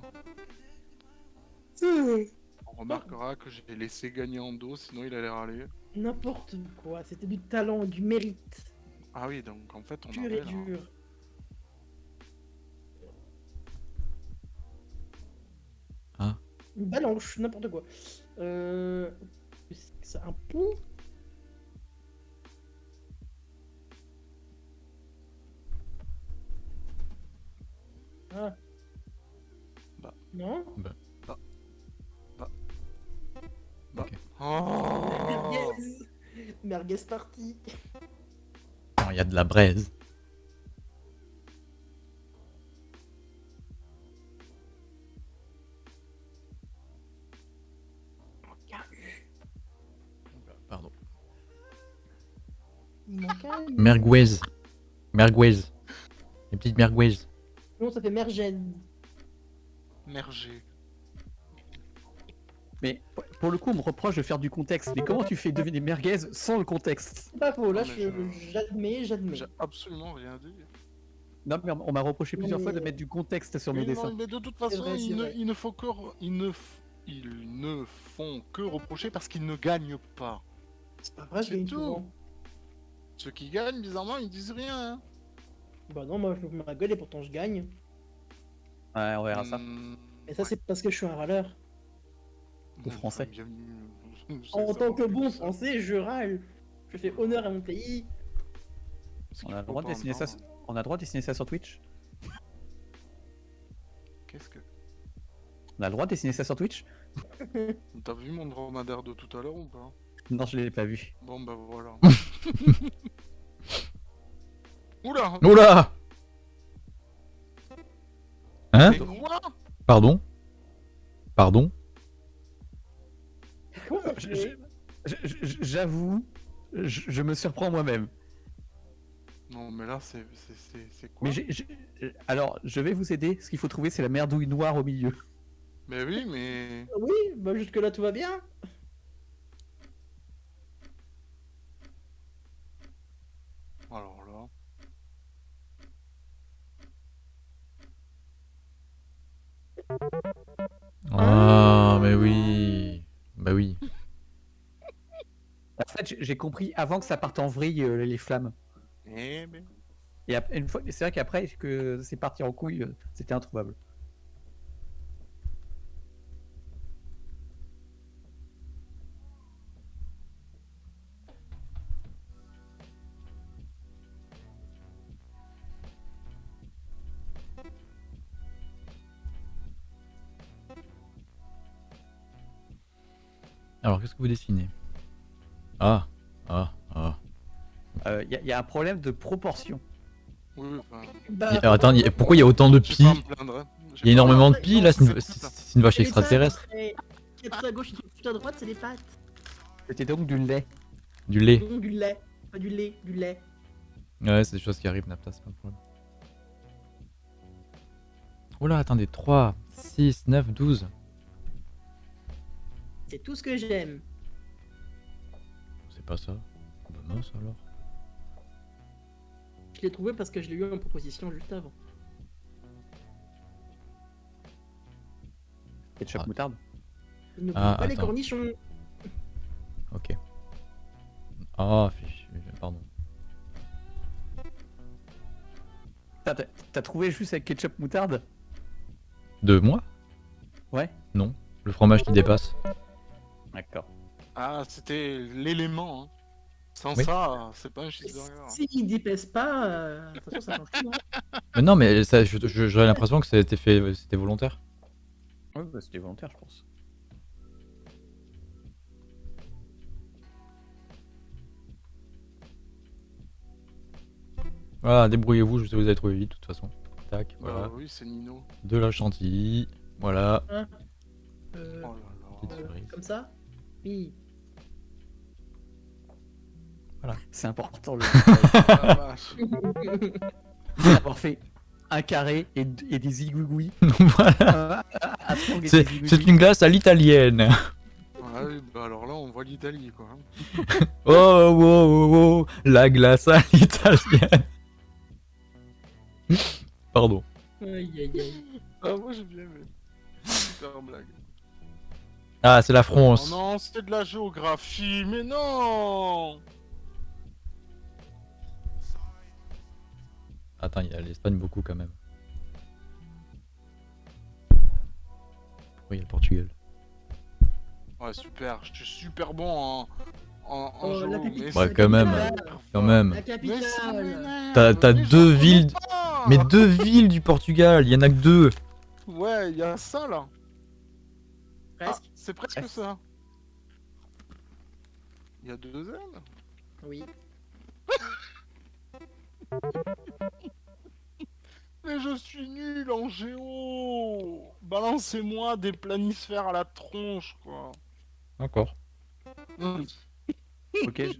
là. On remarquera que j'ai laissé gagner en dos, sinon il allait râler. N'importe quoi, c'était du talent, du mérite, Ah oui, donc en fait on pur et là. dur. Ah. Une balanche, n'importe quoi. Euh... C'est un pont? Bah. Non Oh Merguez Merguez parti Non, il y a de la braise. Pardon. Merguez. Merguez. Les petites merguez. Non, ça fait mergez. Mergé. Mais pour- le coup, on me reproche de faire du contexte. Mais comment tu fais deviner merguez sans le contexte? C'est pas faux, là j'admets, j'admets. J'ai absolument rien dit. Non, mais on m'a reproché plusieurs fois de mettre du contexte sur mes dessins. mais de toute façon, vrai, ils, ne, vrai. ils ne font que re- ils ne, f- ils ne font que reprocher parce qu'ils ne gagnent pas. C'est pas vrai, je gagne tout. souvent. Ceux qui gagnent, bizarrement, ils disent rien. hein. Bah non, moi je me ma gueule et pourtant je gagne. Ouais, on verra ça. Hmm, Et ça ouais. c'est parce que je suis un râleur. Au français. Bienvenue. En tant que bon français, je râle. Je fais honneur à mon pays. On a le droit de dessiner ça. On a le droit de dessiner ça sur Twitch? Qu'est-ce que. On a le droit de dessiner ça sur Twitch? T'as vu mon dromadaire de tout à l'heure ou pas? Non, je l'ai pas vu. Bon bah voilà. Oula Oula Hein Pardon Pardon J'avoue, je, je me surprends moi-même. Non mais là c'est quoi? Mais alors, je vais vous aider. Ce qu'il faut trouver, c'est la merdouille noire au milieu. Mais oui mais... Oui, bah jusque là tout va bien. Alors là... Ah, mais oui. Bah oui. En fait, j'ai- compris avant que ça parte en vrille euh, les flammes. Eh ben... Et ap- une fois, c'est vrai qu'après que c'est parti en couille, euh, c'était introuvable. Alors, qu'est-ce que vous dessinez? Ah, ah, ah. Il Euh, y, a- y a un problème de proportion. Oui, enfin, Bah, Y a- attends, y a- pourquoi il y a autant de pi hein. Il y a énormément de pi là, c'est une, vache extraterrestre. qui est tout à gauche et tout à droite, c'est les pattes. C'était donc du lait. Du lait. Du lait. Pas du lait, du lait. Ouais, c'est des choses qui arrivent, Napta, c'est pas le problème. Oula, attendez, 3, 6, 9, 12. C'est tout ce que j'aime. C'est pas ça. Bah mince alors. Je l'ai trouvé parce que je l'ai eu en proposition juste avant. Ketchup Ah. moutarde. N'oublie Ah, pas les cornichons. Ok. Ah, fichu, pardon. T'as trouvé juste avec ketchup moutarde? De moi? Ouais. Non. Le fromage qui dépasse. D'accord. Ah, c'était l'élément. Hein. Sans Oui. ça, c'est pas un cheeseburger. S'il dépaisse pas, euh, de toute façon, ça change tout. hein. Mais non, mais j'aurais l'impression que c'était fait, c'était volontaire. Ouais, bah, c'était volontaire, je pense. Voilà, débrouillez-vous, je sais que vous avez trouvé vite de toute façon. Tac, Bah voilà. oui, c'est Nino. De la chantilly. Voilà. Euh, Oh là là. Euh, comme ça Oui. C'est important le Ah, vache. avoir fait un carré et, et des zigouigouis. voilà. Triangle et C'est une glace à l'italienne. Ah oui, bah alors là, on voit l'Italie, quoi. Oh, oh, oh, oh, la glace à l'italienne. Pardon. Aïe aïe aïe. Ah, moi j'ai bien aimé. Super blague. Ah, c'est la Oh France. non, c'était de la géographie, mais non Attends, il y a l'Espagne beaucoup quand même. Pourquoi il y a le Portugal Ouais, super, je suis super bon en, en, en Oh, la capitale. Ouais, quand même, quand même. T'as- deux villes-. Mais deux villes du Portugal, il y en a que deux. Ouais, il y a ça là. Ah, Presque. c'est presque ça. Il y a deux N Oui. Mais je suis nul en géo Balancez-moi des planisphères à la tronche, quoi. D'accord. Ok, je...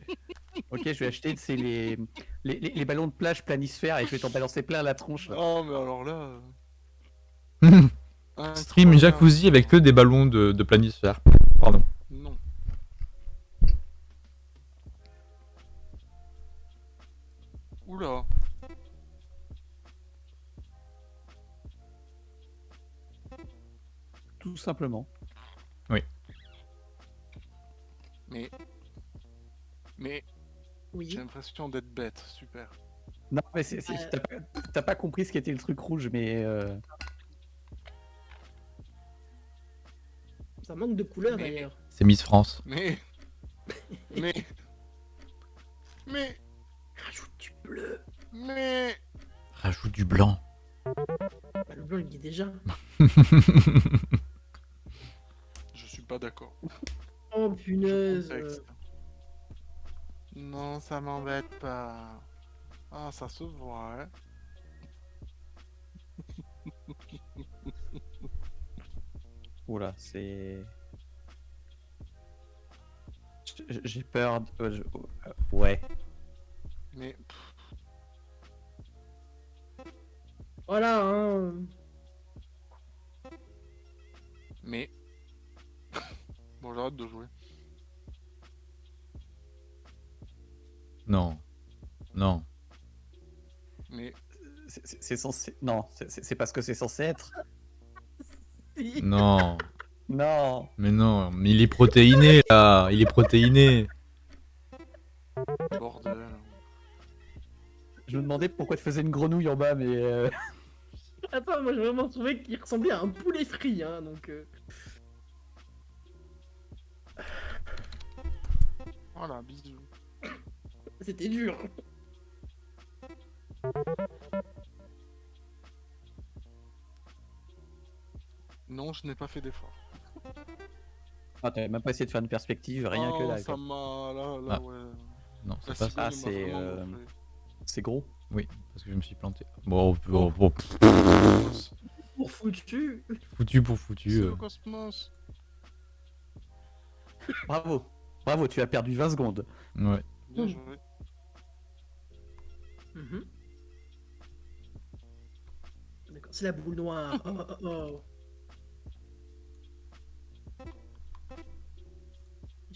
ok, je vais acheter c'est les... Les, les- les ballons de plage planisphères et je vais t'en balancer plein à la tronche. là. Oh, mais alors là... Stream jacuzzi avec que des ballons de, de planisphère. Pardon. Non. Oula. Tout simplement. Mais... Mais Oui. j'ai l'impression d'être bête, super. Non, mais Euh. t'as pas, t'as pas compris ce qu'était le truc rouge, mais... euh, Ça manque de couleurs Mais- d'ailleurs. C'est Miss France. Mais... Mais... Mais... Rajoute du bleu. Mais... Rajoute du blanc. Bah, le blanc il dit déjà. Je suis pas d'accord. Oh punaise. Contexte. Non, ça m'embête pas. Ah, ça se voit, hein. Oula, c'est... J'ai peur... de- euh, je- euh, Ouais. Mais... Voilà, hein. Mais... bon, j'arrête de jouer. Non. Non. Mais... C'est- censé... Non, c'est parce que c'est censé être. Si. Non. Non Mais non. Mais il est protéiné là. Il est protéiné. Bordel. Je me demandais pourquoi tu faisais une grenouille en bas, mais... euh, Attends, moi j'ai vraiment trouvé qu'il ressemblait à un poulet frit, hein, donc. euh, Voilà, bisous. C'était dur. Non, je n'ai pas fait d'effort. Ah, t'avais même pas essayé de faire une perspective, rien que Oh, là. ça m'a. Là, là, Ah. ouais. Non, c'est pas ça. Ah, c'est, euh. C'est gros. Oui, parce que je me suis planté. Bon, bon, bon, Cosmos. Pour foutu. foutu pour C'est foutu. le euh. cosmos. Bravo. Bravo, tu as perdu 20 secondes. Ouais. Bien Mm. joué. Mhm. D'accord, c'est la boule noire. Oh, oh, oh.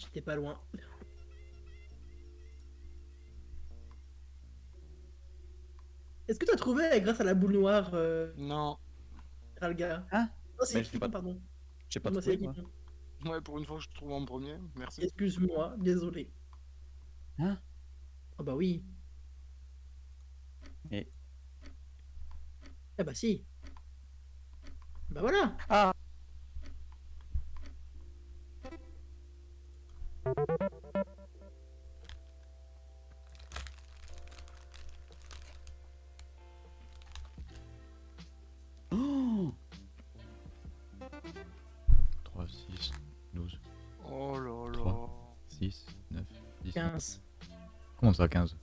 J'étais pas loin. Est-ce que tu as trouvé grâce à la boule noire, euh, Non. Ralga? Hein Oh, c'est pas. pardon. J'ai pas trouvé, moi. Ouais, pour une fois que je trouve en premier. Merci. Excuse-moi, désolé. Hein? Oh bah oui. Mais- Ah bah si. Bah voilà. Ah Oh 3, 6, 12, Oh là là. Trois. 6, 9, 10. 15. Comment ça, 15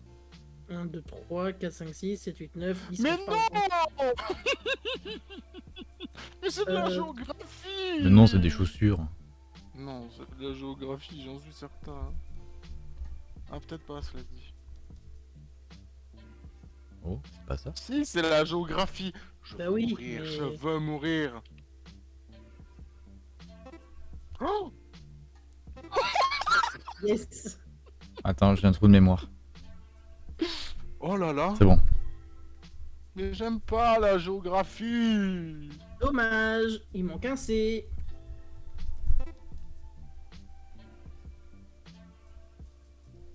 1, 2, 3, 4, 5, 6, 7, 8, 9, 10. Mais 11, pardon. non Mais c'est de la Euh, géographie Le nom, c'est des chaussures. Non, c'est de la géographie, j'en suis certain. Ah, peut-être pas, cela dit. Oh, c'est pas ça Si, c'est la géographie Je Bah veux oui, mourir, je veux mourir Oh Yes. Attends, j'ai un trou de mémoire. Oh là là C'est bon. Mais j'aime pas la géographie Dommage. Il manque un C.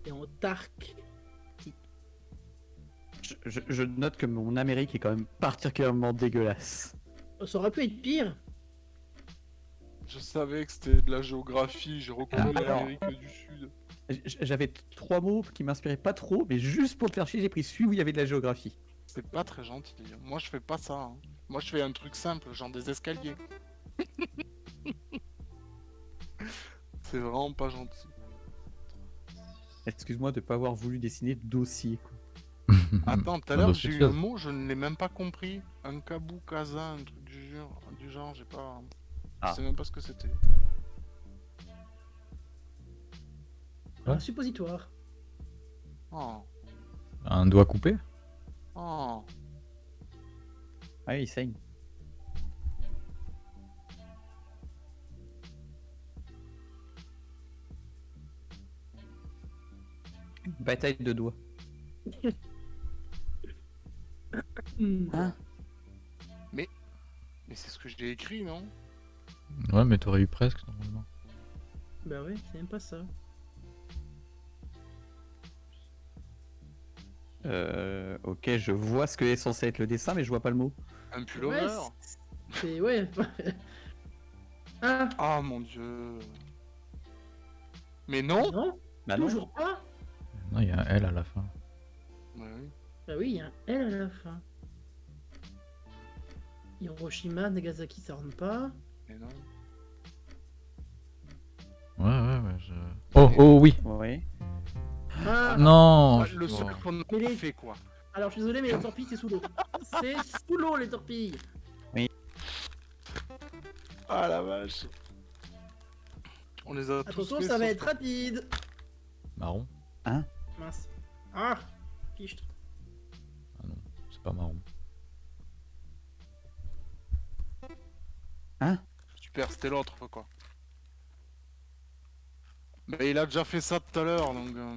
Et en Tark. je, je- je note que mon Amérique est quand même particulièrement dégueulasse. Oh, Ça aurait pu être pire. Je savais que c'était de la géographie, j'ai reconnu Ah, l'Amérique du Sud. J'avais trois mots qui m'inspiraient pas trop, mais juste pour te faire chier, j'ai pris celui où il y avait de la géographie. C'est pas très gentil. Moi, je fais pas ça. hein. Moi, je fais un truc simple, genre des escaliers. C'est vraiment pas gentil. Excuse-moi de pas avoir voulu dessiner de dossier. Quoi. Attends, tout à l'heure, j'ai eu un mot, je ne l'ai même pas compris. Un kabou kaza, un truc du genre, du genre j'ai pas. Ah. Je sais même pas ce que c'était. Un suppositoire. Oh, Un doigt coupé? Oh. Ah oui, il saigne. Bataille de doigts. Hmm. Hein Mais c'est ce que j'ai écrit, non? Ouais, mais t'aurais eu presque normalement. Bah ouais, c'est même pas ça. Euh, ok, je vois ce que est censé être le dessin, mais je vois pas le mot. Un Ouais, pullover c'est- c'est. Ouais. ah, Ah mon dieu. Mais non? Non, Bah non. toujours pas. Non, il y a un L à la fin. Ouais, oui. Bah oui, il y a un L à la fin. Hiroshima, Nagasaki, ça rentre pas. Mais non. Ouais, ouais, ouais. Je... Oh, oh, oui Oui. Ah, Non Ah, je- le oh. seul qu'on a Mais les- fait, quoi. alors je suis désolé, mais les torpilles, c'est sous l'eau. c'est sous l'eau, les torpilles. Ah la vache. On les a tous Attention, ça va être rapide. Marron Mince. Ah, fichtre. Ah non, c'est pas marron. Super, c'était l'autre, quoi. Mais il a déjà fait ça tout à l'heure, donc... euh,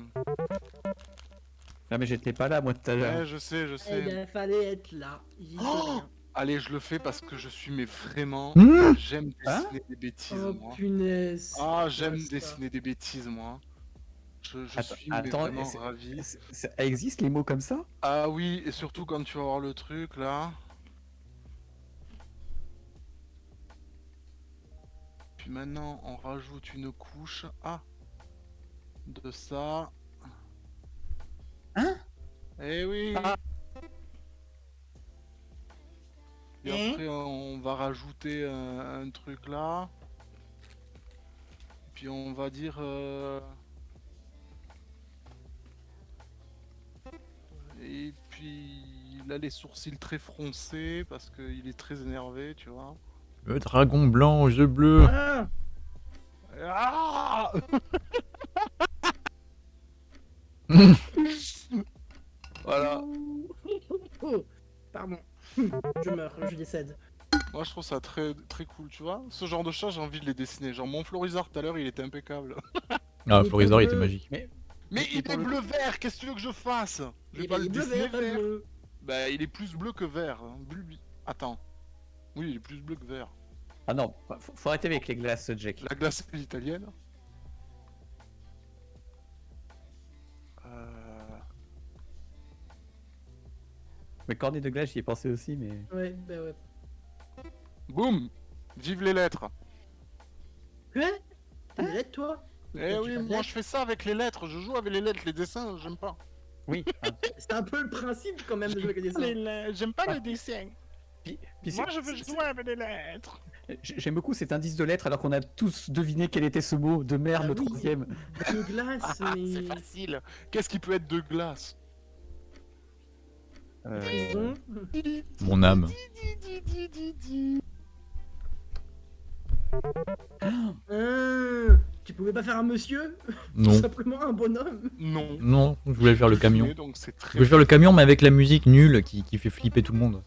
Ah, mais j'étais pas là, moi, tout à l'heure. Ouais, je sais, je Eh sais. ben, fallait être là. Oh. Allez, je le fais parce que je suis, mais vraiment... Mmh J'aime Hein dessiner des bêtises, Oh moi. punaise. Ah, j'aime dessiner des bêtises, moi. Je, je Attends, suis attends, vraiment ravi. Ça existe les mots comme ça? Ah oui, et surtout quand tu vas voir le truc, là. Puis maintenant, on rajoute une couche. Ah De ça. Hein? Eh oui Ah. Et après, on va rajouter un, un truc là. puis on va dire. euh, Et puis il a les sourcils très froncés parce qu'il est très énervé, tu vois. Le dragon blanc aux yeux bleus. Ah Ah voilà. Oh, Pardon. Je meurs, je décède. Moi je trouve ça très très cool, tu vois. Ce genre de chat, j'ai envie de les dessiner. Genre mon Florizard tout à l'heure, il était impeccable. Ah, Florizard, il était magique. Mais Et il est le- bleu vert, qu'est-ce que tu veux que je fasse? Je vais pas il le est bleu, dessiner vert. Bah il est plus bleu que vert. hein. Attends. Oui, il est plus bleu que vert. Ah non, faut, faut arrêter avec les glaces, Jack. La glace est italienne. Euh... Mais cornet de glace, j'y ai pensé aussi, mais. Ouais, bah ouais. Boum Vive les lettres Quoi? T'as des lettres, toi? Eh oui, moi je fais ça avec les lettres, je joue avec les lettres, les dessins, j'aime pas. Oui. ah. C'est un peu le principe quand même de jouer avec Les dessins. lettres, J'aime pas les dessins. Puis- puis Moi je veux jouer avec les lettres. J'ai- J'aime beaucoup cet indice de lettres alors qu'on a tous deviné quel était ce mot de merde, Ah le oui. troisième. De glace, Ah, mais... c'est facile. Qu'est-ce qui peut être de glace? Euh, Prison. Mon âme. Ah, tu pouvais pas faire un monsieur? Non. Tout simplement un bonhomme? Non. Non, je voulais faire le camion. Donc Je voulais faire le camion, mais avec la musique nulle qui, qui fait flipper tout le monde.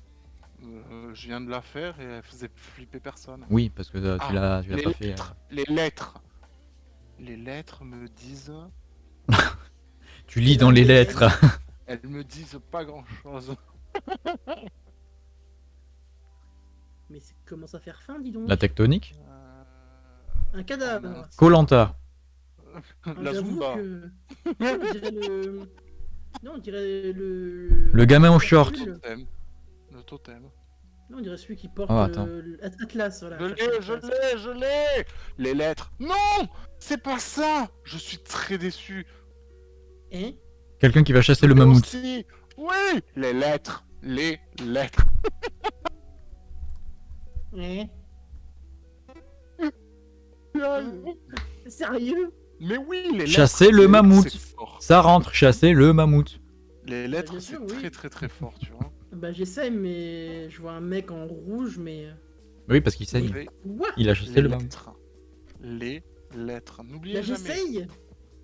Euh, je viens de la faire et elle faisait flipper personne. Oui, parce que euh, tu Ah, l'as tu l'as pas fait. euh. les lettres. Les lettres me disent. Tu lis dans les lettres. Elles me disent pas grand chose. Mais ça commence à faire faim, dis donc La tectonique Un cadavre Colanta. Ah, La j'avoue Zumba. que- Non, on dirait le... Non, on dirait le... Le gamin au short. Le totem. Le totem. Non, on dirait celui qui porte Oh, euh, le- Atlas, voilà. Je l'ai, je l'ai, je l'ai Les lettres. Non C'est pas ça Je suis très déçu. Hein? Quelqu'un qui va chasser le mammouth. aussi- Oui Les lettres. Les lettres. Hein Sérieux Mais oui, les lettres. Chasser le mammouth. Ça rentre, chasser le mammouth. Les lettres, bien c'est oui. très très très fort, tu vois. Bah j'essaie, mais je vois un mec en rouge, mais... Oui, parce qu'il saigne. Les, Il a chassé les le mammouth. lettres. Les lettres. Bah N'oubliez jamais. j'essaye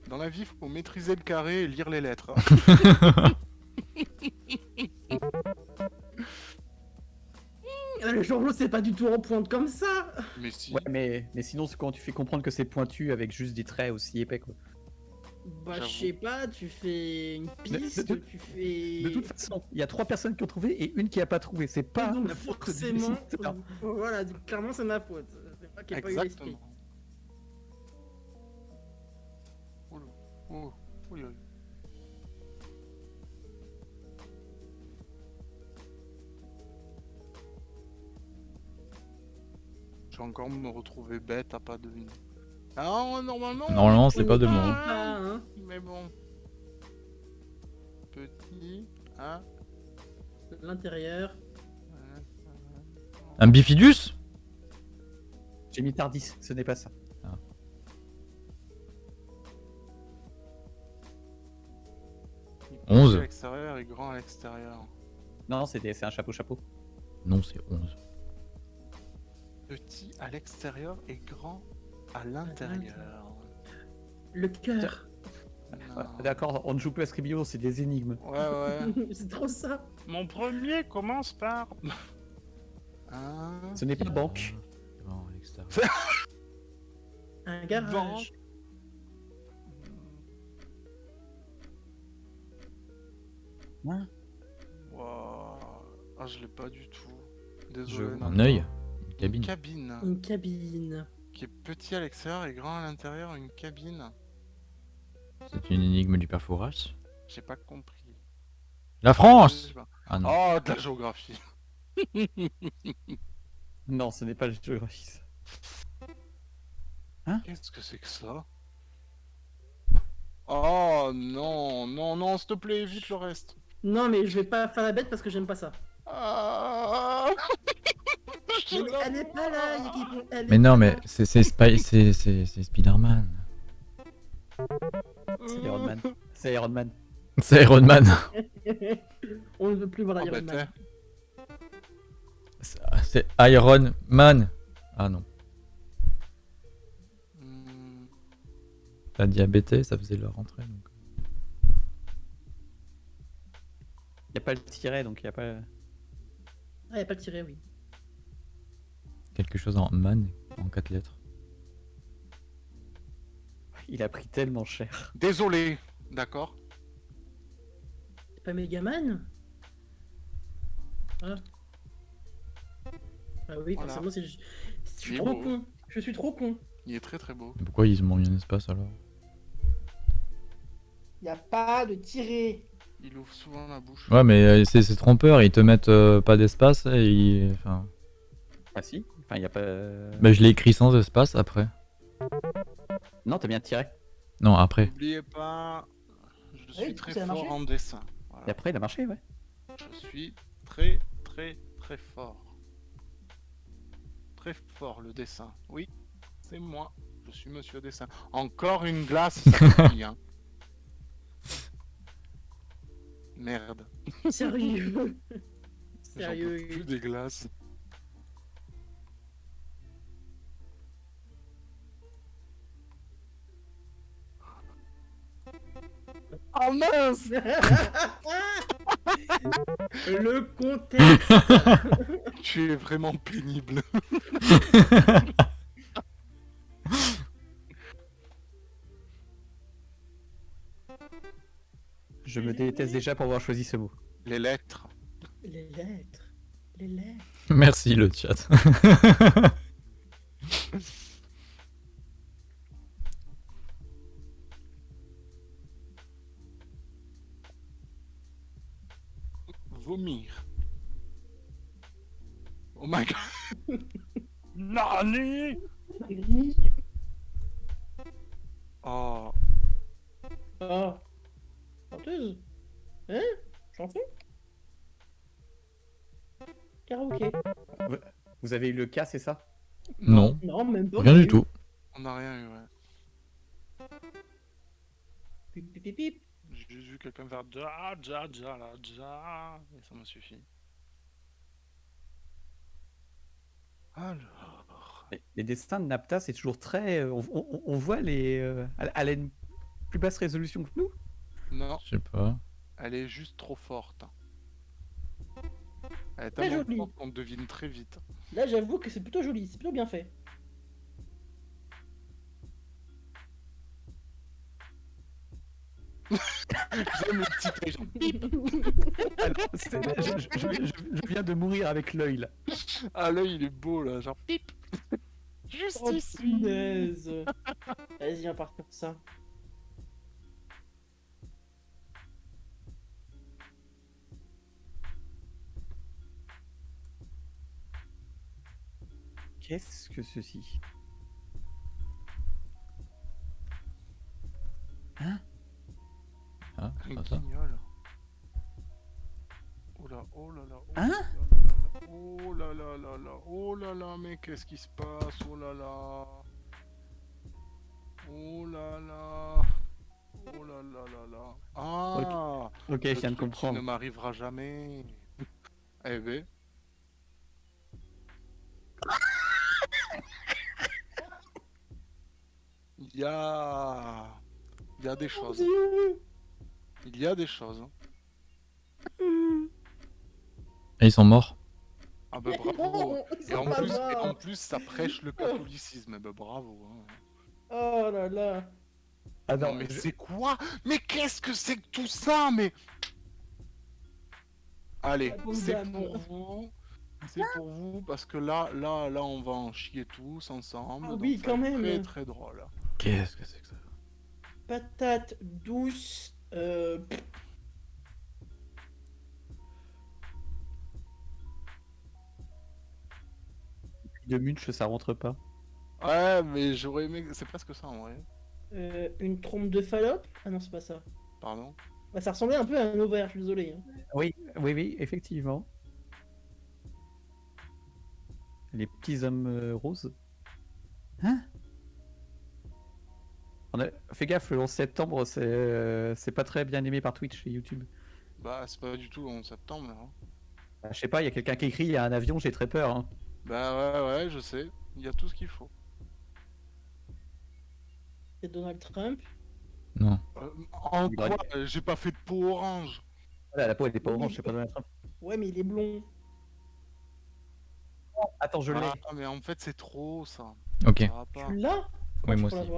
Dans la vie, faut maîtriser le carré et lire les lettres. Ah, Le journaux, c'est pas du tout en pointe comme ça Mais si. Ouais, mais, mais sinon, c'est quand tu fais comprendre que c'est pointu avec juste des traits aussi épais, quoi. Bah je sais pas, tu fais une piste, de- tu fais... De toute façon, il y a trois personnes qui ont trouvé et une qui a pas trouvé. C'est pas donc la faute du forcément, voilà, donc, clairement c'est ma faute. C'est pas qu'il n'y a pas eu l'esprit. Oh, oh, oh, Je vais encore me retrouver bête à pas deviner. Ah, normalement. Normalement, c'est pas de pas, hein. Ah, hein. Mais bon. Petit. Hein. L'intérieur. Un bifidus? J'ai mis Tardis, ce n'est pas ça. Onze. Petit à l'extérieur et grand à l'extérieur. Non, c'est un chapeau-chapeau. Non, c'est 11. Petit à l'extérieur et grand à l'intérieur. Le cœur. Non. D'accord, on ne joue plus à Scribio, c'est des énigmes. Ouais, ouais. c'est trop ça. Mon premier commence par. Un. Ce n'est pas banque. Non, à l'extérieur. Un garage. Hein? Wow. Ah, je l'ai pas du tout. Je- Désolé. Un non. œil Une Une cabine. Une cabine. Qui est petit à l'extérieur et grand à l'intérieur. Une cabine. C'est une énigme du père Fouras J'ai pas compris. La France. Ah non. Oh, de la géographie. Non, ce n'est pas la géographie. ça. Qu'est-ce que c'est que ça? Oh non, non, non, s'il te plaît, évite le reste. Non mais je vais pas faire la bête parce que j'aime pas ça. Ah Elle, elle est pas là. Elle Mais non, mais c'est c'est Spy- c'est c'est- c'est Spider-Man. C'est Iron Man. C'est Iron Man. C'est Iron Man. On ne veut plus voir Iron Man. C'est- Iron Man. Ah non. Hmm, La diabété, ça faisait leur rentrée. Donc. Il n'y a pas le tiret, donc il n'y a pas. Ah, y a pas le tiré, oui. Quelque chose en man, en quatre lettres. Il a pris tellement cher. Désolé, d'accord C'est pas Megaman Ah. Ah oui, Voilà. forcément, c'est. Je je suis Il trop beau. con. Je suis trop con. Il est très très beau. Mais Pourquoi ils m'ont mis un espace alors? Y a pas de tiré. Il ouvre souvent la bouche. Ouais, mais euh, c'est c'est trompeur, ils te mettent euh, pas d'espace et ils... Enfin... Ah si Enfin, il n'y a pas. Bah, je l'ai écrit sans espace après. Non, t'as bien tiré. Non, après. N'oubliez pas, je suis Oui, du coup, très fort en dessin. Voilà. Et après, il a marché, ouais. Je suis très très très fort. Très fort le dessin. Oui, c'est moi. Je suis Monsieur Dessin. Encore une glace, ça hein. Merde. Sérieux. J'en peux Sérieux. plus des glaces. Oh mince Le contexte. Tu es vraiment pénible. Je me déteste déjà pour avoir choisi ce mot. Les lettres. Les lettres. Les lettres. Merci le chat. Vomir. Oh my god. Nani? Oh. Ah. Chanteuse Hein? Chanson Karaoké Vous avez eu le cas, c'est ça? Non, Non, même pas. rien du tout. On n'a rien eu, ouais. Pip, pip, pip, pip. J'ai juste vu quelqu'un faire ja, ja, ja, la, ja, et ça m'a suffi. Alors. Les- Les dessins de Napta, c'est toujours très. euh, On, on- on voit les. euh, à, la une plus basse résolution que nous? Non, Je sais pas. elle est juste trop forte. Elle est tellement forte qu'on devine très vite. Là, j'avoue que c'est plutôt joli, c'est plutôt bien fait. J'aime le petit œil, genre, bip. Alors, je, je- je- je- viens de mourir avec l'œil là. Ah, l'œil il est beau là, genre pip. Juste Oh, ici. punaise. Vas-y, on part pour ça. Qu'est-ce que ceci? Ah, Un guignol. Oh là, oh là là, oh Hein là là là là, oh là là là là, oh là là, mais qu'est-ce qui se passe, oh là là. Oh là là. Oh là là là là. Ah Ok, le je viens de comprendre. ne m'arrivera jamais. eh ben. Il y a... Il y a des choses. Il y a des choses. Et ils sont morts. Ah bah bravo. Et en, plus, et en plus, ça prêche le catholicisme. Bah bravo. hein. Oh là là. Ah Non, mais je- c'est quoi? Mais qu'est-ce que c'est que tout ça Mais allez, c'est pour vous. C'est pour vous parce que là, là, là, on va en chier tous ensemble. Ah oui, quand même. Très très drôle. Qu'est-ce que c'est que ça? Patate douce. Euh... de Munch, ça rentre pas. Ouais, mais j'aurais aimé. C'est presque ça en vrai. euh, une trompe de Fallope? Ah non, c'est pas ça. Pardon? Bah, ça ressemblait un peu à un ovaire, je suis désolé. hein. Oui, oui, oui, effectivement. Les petits hommes euh, roses. Hein? On a... Fais gaffe, le 11 septembre, c'est euh, c'est pas très bien aimé par Twitch et YouTube. Bah, c'est pas du tout en septembre. Hein. Bah, je sais pas, il y a quelqu'un qui écrit, il y a un avion, j'ai très peur. hein. Bah ouais, ouais, je sais. Il y a tout ce qu'il faut. C'est Donald Trump? Non. Euh, en Il quoi euh, J'ai pas fait de peau orange? Voilà, la peau elle est pas orange, je sais pas Donald Trump. Ouais, mais il est blond. Attends, je l'ai. Ah, mais en fait, c'est trop ça. Ok. Tu l'as? Oui, moi aussi.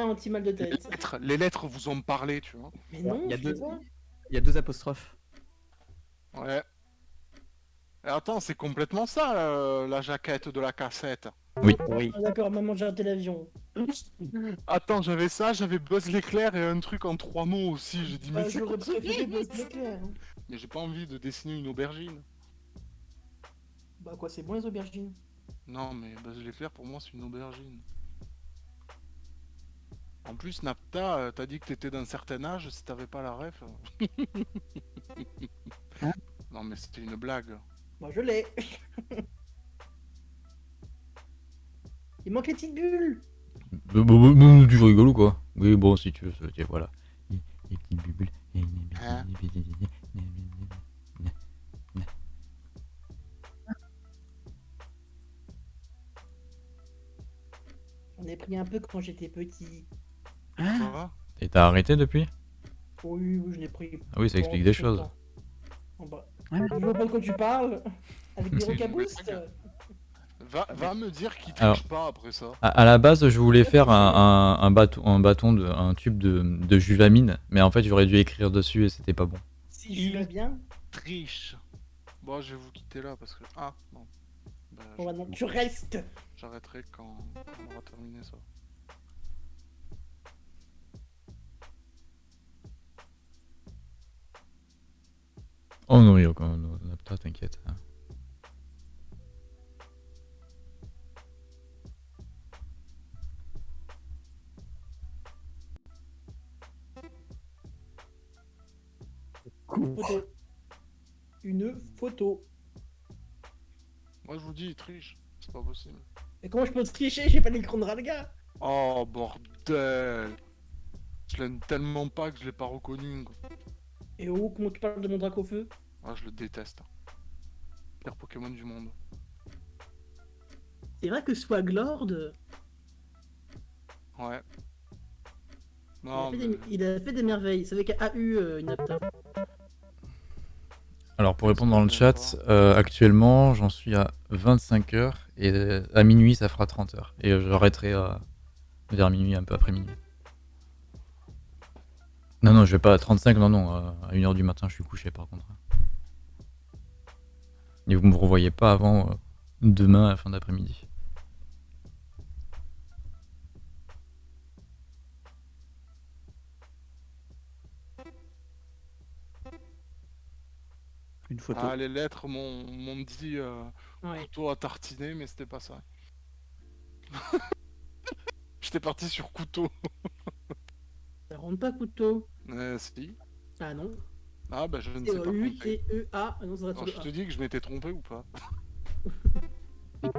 Anti-mal de Les tête. lettres, les lettres vous ont parlé, tu vois. Mais non, Il y a deux- les vois. Il y a deux apostrophes. Ouais. Et attends, c'est complètement ça, euh, la jaquette de la cassette. Oui. Ah, D'accord, maman, j'ai raté l'avion. Attends, j'avais ça, j'avais Buzz l'éclair et un truc en trois mots aussi. J'ai dit, mais J'aurais préféré Buzz l'éclair. hein. Mais j'ai pas envie de dessiner une aubergine. Bah quoi, c'est bon les aubergines Non, mais Buzz l'éclair, pour moi, c'est une aubergine. En plus, Napta, euh, t'as dit que t'étais d'un certain âge si t'avais pas la ref. Hein non, mais c'était une blague. Moi je l'ai. Il manque les petites bulles. Bah, bah, bah, tu rigoles ou quoi? Oui, bon, si tu veux, voilà. Les les petites bulles. Hein J'en ai pris un peu quand j'étais petit. Quoi Et t'as arrêté depuis Oui, oui, je l'ai pris. Ah oui, ça explique des choses. bah. Je vois pas de quoi tu parles. Avec des C'est une rocaboosts. blague. Va, va me dire qu'il triche Alors- pas après ça. À, à la base, je voulais faire un, un, un bâton, un bâton de, un tube de, de juvamine, mais en fait, j'aurais dû écrire dessus et c'était pas bon. Si je vais bien. Triche. Bon, je vais vous quitter là parce que. Ah, non. Bah, bah non, tu restes. J'arrêterai quand... quand on aura terminé ça. Oh non, il y a quand même. Napta, t'inquiète. Photo. Une photo. Moi, je vous dis, il triche. C'est pas possible. Et comment je peux tricher? J'ai pas l'écran de Ralga. Oh, bordel Je l'aime tellement pas que je l'ai pas reconnu. quoi. Et oh, comment tu parles de mon drac au feu? Ah, je le déteste. Pire Pokémon du monde. C'est vrai que Swaglord, Ouais. il, Non, a fait mais... des, il a fait des merveilles. C'est avec AU euh, une apta. Alors, pour répondre dans le chat, euh, actuellement, j'en suis à 25 heures et euh, à minuit, ça fera 30 heures. Et euh, j'arrêterai à- vers minuit, un peu après minuit. Non, non, je vais pas à 35, non, non. euh, À 1h du matin, je suis couché par contre. Et vous me revoyez pas avant euh, demain à la fin d'après-midi. Une photo. Ah, les lettres m'ont m'ont dit euh, Ouais. couteau à tartiner, mais c'était pas ça. J'étais parti sur couteau. Ça rentre pas couteau? Euh, si. Ah non. Ah, bah je ne sais pas. U-T-E-A. Ah non, ça être je te dis que je m'étais trompé ou pas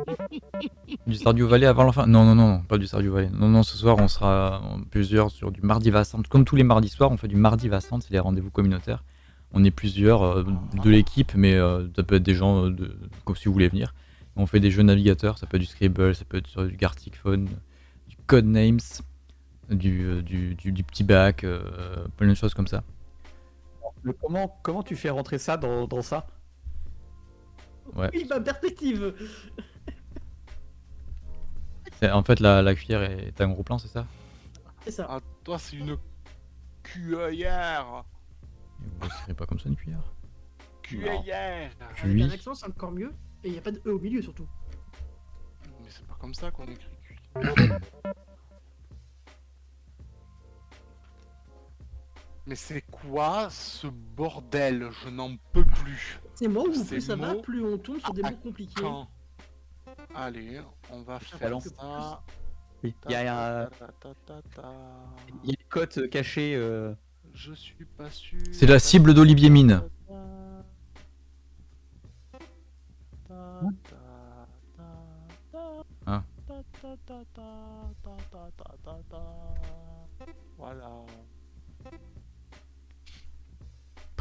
Du Stardew Valley avant la fin Non, non, non, pas du Stardew Valley. Non, non, ce soir, on sera plusieurs sur du mardi Vassante. Comme tous les mardis soirs, on fait du mardi Vassante, c'est les rendez-vous communautaires. On est plusieurs euh, de l'équipe, mais euh, ça peut être des gens euh, de, comme si vous voulez venir. On fait des jeux navigateurs, ça peut être du Scribble, ça peut être sur du Gartic Phone, du Codenames, du, du, du, du petit bac, euh, plein de choses comme ça. Le- comment, comment tu fais rentrer ça dans, dans ça? Ouais. Oui, ma perspective. En fait, la, la cuillère est un gros plan, c'est ça? C'est ça. Ah, toi, c'est une cueillère Vous ne serez pas comme ça une cuillère Cueillère Avec un accent, c'est encore mieux. Et il y a pas de E au milieu surtout. Mais c'est pas comme ça qu'on écrit cuit. Mais c'est quoi ce bordel Je n'en peux plus. C'est moi ou plus ça va, plus on tombe sur des mots compliqués. Allez, on va faire ça. Il y a un... Il y a une cote cachée. Je suis pas sûr. C'est la cible d'Olivier Mine. Voilà.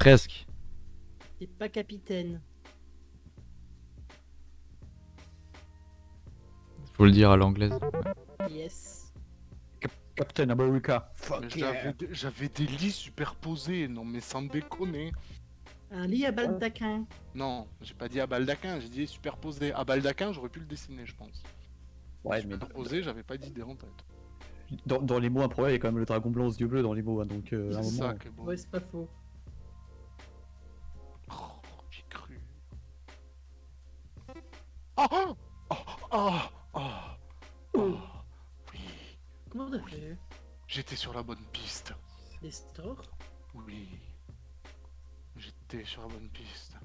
Presque. C'est pas capitaine. Faut le dire à l'anglaise. Yes. Captain America. Fuck j'avais yeah. des- J'avais des lits superposés, non mais sans déconner. Un lit à baldaquin. Non, j'ai pas dit à baldaquin, j'ai dit superposé. À baldaquin, j'aurais pu le dessiner, je pense. Ouais, mais Superposé, j'avais pas d'idée en tête. dans, dans les mots improbables, il y a quand même le dragon blanc aux yeux bleus dans les mots, hein, donc euh, C'est moment. ça est bon. Ouais, c'est pas faux. Oh oh oh oh, oh, oh. Oui, Comment t'as fait? J'étais sur la bonne piste. Des stores? Oui, j'étais sur la bonne piste.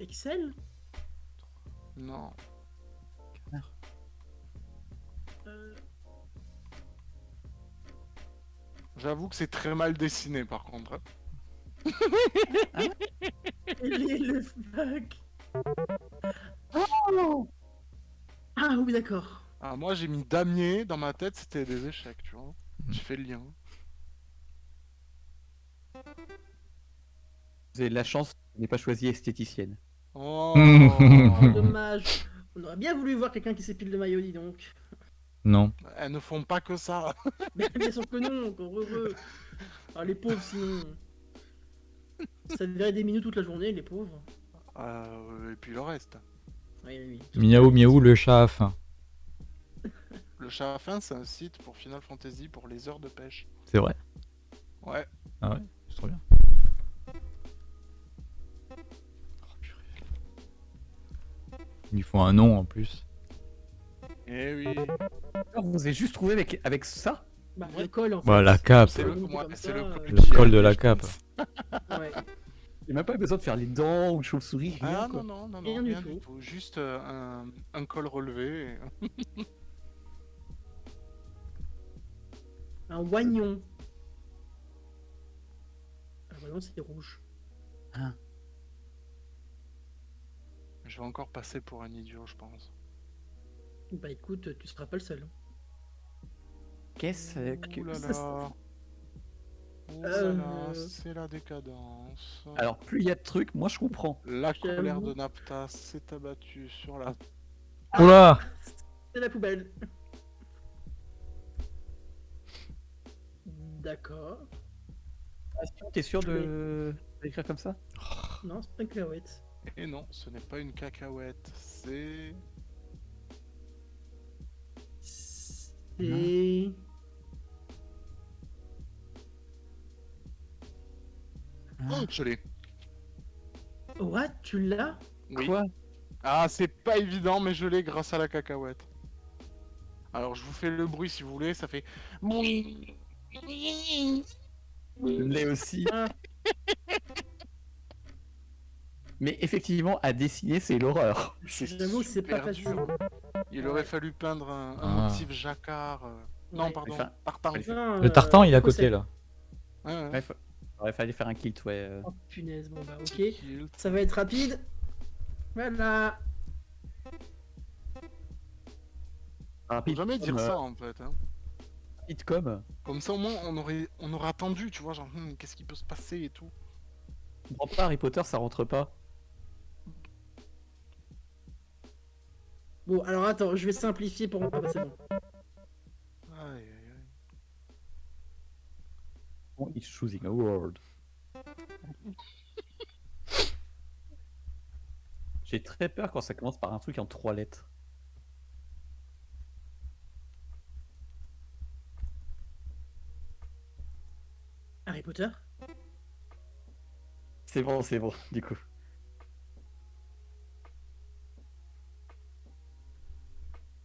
Excel? Non, euh... j'avoue que c'est très mal dessiné par contre. hein. Quel est le fuck Ah oui, d'accord. Ah, moi j'ai mis damier dans ma tête, c'était des échecs, tu vois. J'ai fait le lien. Vous avez de la chance, je n'ai pas choisi esthéticienne. Oh Dommage. On aurait bien voulu voir quelqu'un qui s'épile de maillot, dis donc. Non. Elles ne font pas que ça. Mais bien sûr que non, encore heureux. Ah, les pauvres, sinon. Ça devrait des minutes toute la journée, les pauvres. Euh, et puis le reste. Oui, oui, oui. Miaou miaou le chat à faim. Le chat à fin, c'est un site pour Final Fantasy pour les heures de pêche. C'est vrai. Ouais. Ah ouais, c'est trop bien. Oh, purée. Il faut un nom en plus. Eh oui. Alors, vous avez juste trouvé avec, avec ça? Bah, le col, en fait. Bah, la cape. C'est le, euh, Le col de la cape. Ouais. Il n'y a même pas besoin de faire les dents ou chauve-souris, rien. Ah quoi. non, non, non, non, Rien rien, du du tout. tout. Juste euh, un, un col relevé. et- Un oignon. Un oignon, c'est rouge. Je vais encore passer pour un idiot, je pense. Bah écoute, tu seras pas le seul. Qu'est-ce que... Ouh là ça, là. ça- Ouh là là, Euh. c'est la décadence. Alors, plus il y a de trucs, moi je comprends. La colère de Napta s'est abattue sur la... Oula C'est la poubelle. D'accord. T'es sûr de d'écrire comme ça? Non, c'est pas une cacahuète. Et non, ce n'est pas une cacahuète, c'est... C'est. Oh, je l'ai. What Tu l'as? Oui. Quoi? Ah, c'est pas évident, mais je l'ai grâce à la cacahuète. Alors, je vous fais le bruit si vous voulez, ça fait... Je l'ai aussi. Ah. Mais effectivement, à dessiner, c'est l'horreur. J'avoue que c'est pas facile. dur. Il aurait fallu peindre un, un Ah. motif jacquard. euh, Non, Ouais. pardon, Enfin, tartan. Le tartan, il est à côté là. Ouais, ouais. Ouais, fallu faire un kilt, ouais. euh. Oh punaise, bon bah ok. Ça va être rapide. Voilà. Faut Rapide jamais dire comme, euh, ça en fait. hein. rapide comme. Comme ça au moins on aurait, on aurait attendu, tu vois, genre hmm, qu'est-ce qui peut se passer et tout. Je comprends pas, Harry Potter, ça rentre pas. Bon, alors attends, je vais simplifier pour. Ah bah c'est bon. Aïe, aïe, aïe. Bon, he's choosing a word. J'ai très peur quand ça commence par un truc en trois lettres. Harry Potter? C'est bon, c'est bon, du coup.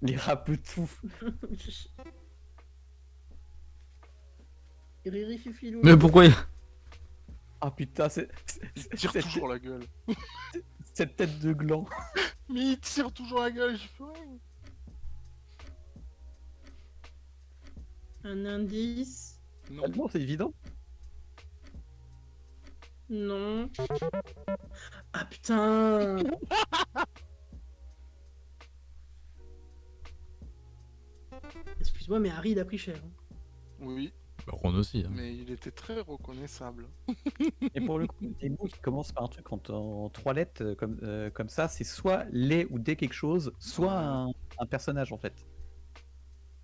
Les rapetous. Riri Fifilou. Mais pourquoi Ah putain, c'est. Il tire toujours la gueule. cette tête de gland. Mais il tire toujours la gueule, je Un indice. Non, non c'est évident. Non. Ah putain Excuse-moi, mais Harry, il a pris cher. Hein. Oui. Bah, Ron aussi. hein. mais il était très reconnaissable. Et pour le coup, des mots qui commencent par un truc en, en trois lettres euh, comme, euh, comme ça, c'est soit les ou des quelque chose, soit un, un personnage en fait.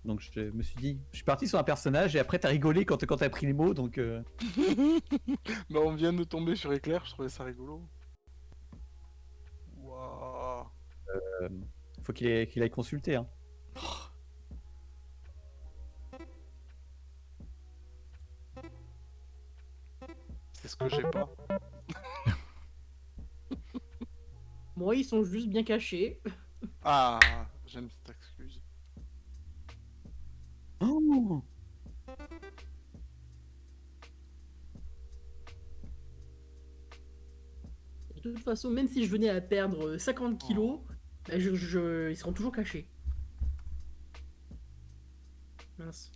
Donc je me suis dit, je suis parti sur un personnage et après t'as rigolé quand, quand t'as pris les mots, donc euh, Bah, on vient de tomber sur Éclair, je trouvais ça rigolo. Waouh. faut qu'il ait- qu'il aille consulter. Hein. Que j'ai pas. Moi, ils sont juste bien cachés. Ah, j'aime cette excuse. Oh De toute façon, même si je venais à perdre 50 kilos, bah, je, je- ils seront toujours cachés. Mince.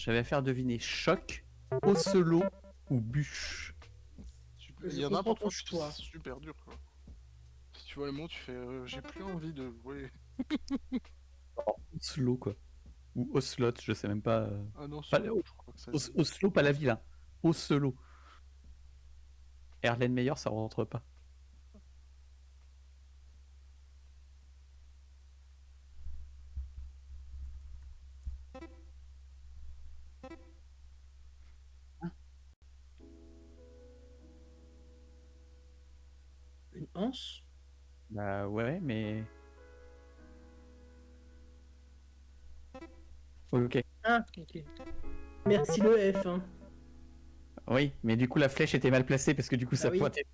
J'avais à faire deviner choc, ocelot ou bûche. Il y en a parfois ton c'est super dur quoi. Si tu vois les mots, tu fais euh, j'ai plus envie de jouer. Oslo quoi. Ou Oslot, je sais même pas. euh. Ah non, Pas le- je crois que ça. Os- Oslo, pas la ville, hein. Oslo. Erlen Meyer, ça rentre pas. Ah, ok. Merci le F. Hein. Oui, mais du coup la flèche était mal placée parce que du coup ça oui. pointait.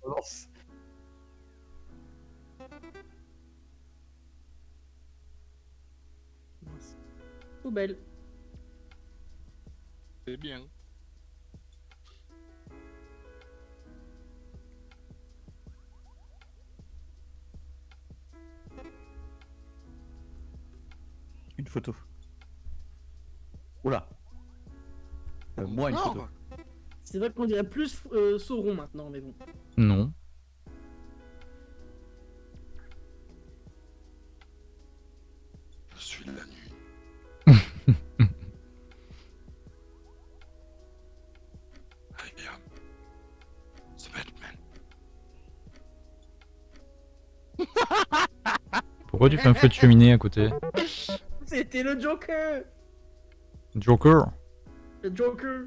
Poubelle. C'est bien. Une photo. Oula. Euh, moi une Encore photo. C'est vrai qu'on dirait plus euh, Sauron maintenant, mais bon. Non. Je suis la nuit. Batman. Pourquoi tu fais un feu de cheminée à côté? C'était le Joker Joker. Le Joker.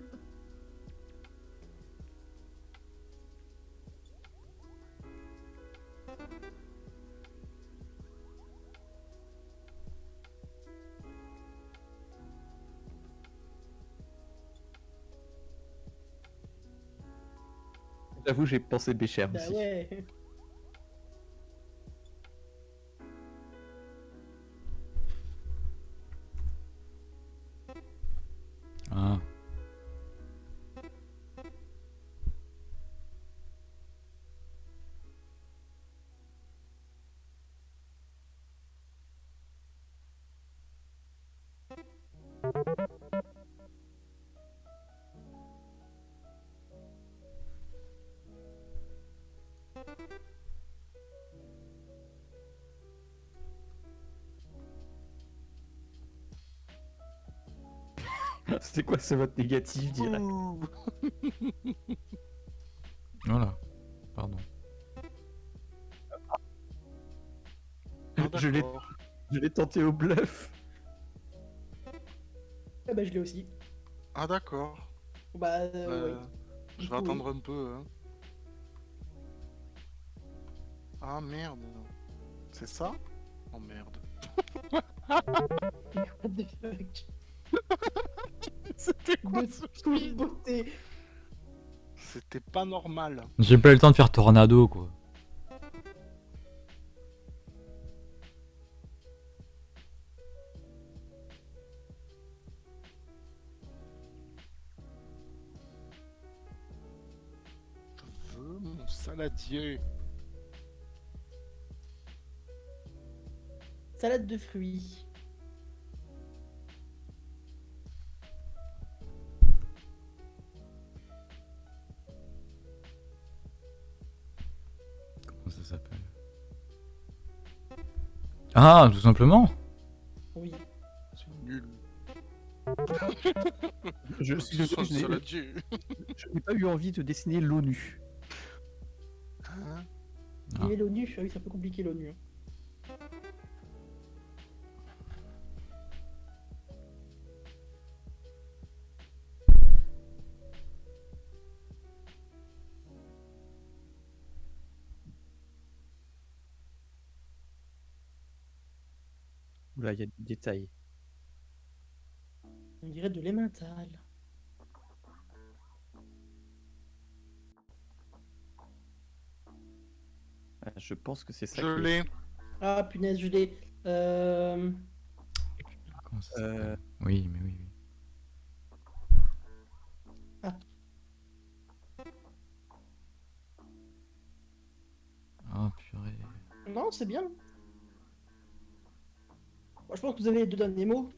J'avoue, j'ai pensé Bécher Bah aussi. ouais C'est quoi ce vote négatif direct. Voilà. Pardon. Ah, Je l'ai d'accord. je l'ai tenté au bluff. Ah bah je l'ai aussi. Ah d'accord. Bah euh, Euh, ouais. Je vais coup, attendre un peu. Hein. Ah merde. C'est ça? Oh merde. What the fuck? C'était quoi ce beauté C'était pas normal. J'ai pas eu le temps de faire tornado quoi. Je veux mon saladier. Salade de fruits. Ah, tout simplement Oui. C'est nul. Je, n'ai- saladier. je n'ai pas eu envie de dessiner l'ONU. Hein Ah. l'ONU. Oui, c'est un peu compliqué l'ONU. hein. Là, il y a des détails. On dirait de l'emmental. Ah, Je pense que c'est ça. Je l'ai. Ah punaise, je l'ai. Euh... Comment ça Euh, Oui, mais oui, oui. Ah. Ah, purée. Non, c'est bien. Bon, je pense que vous avez les deux derniers mots.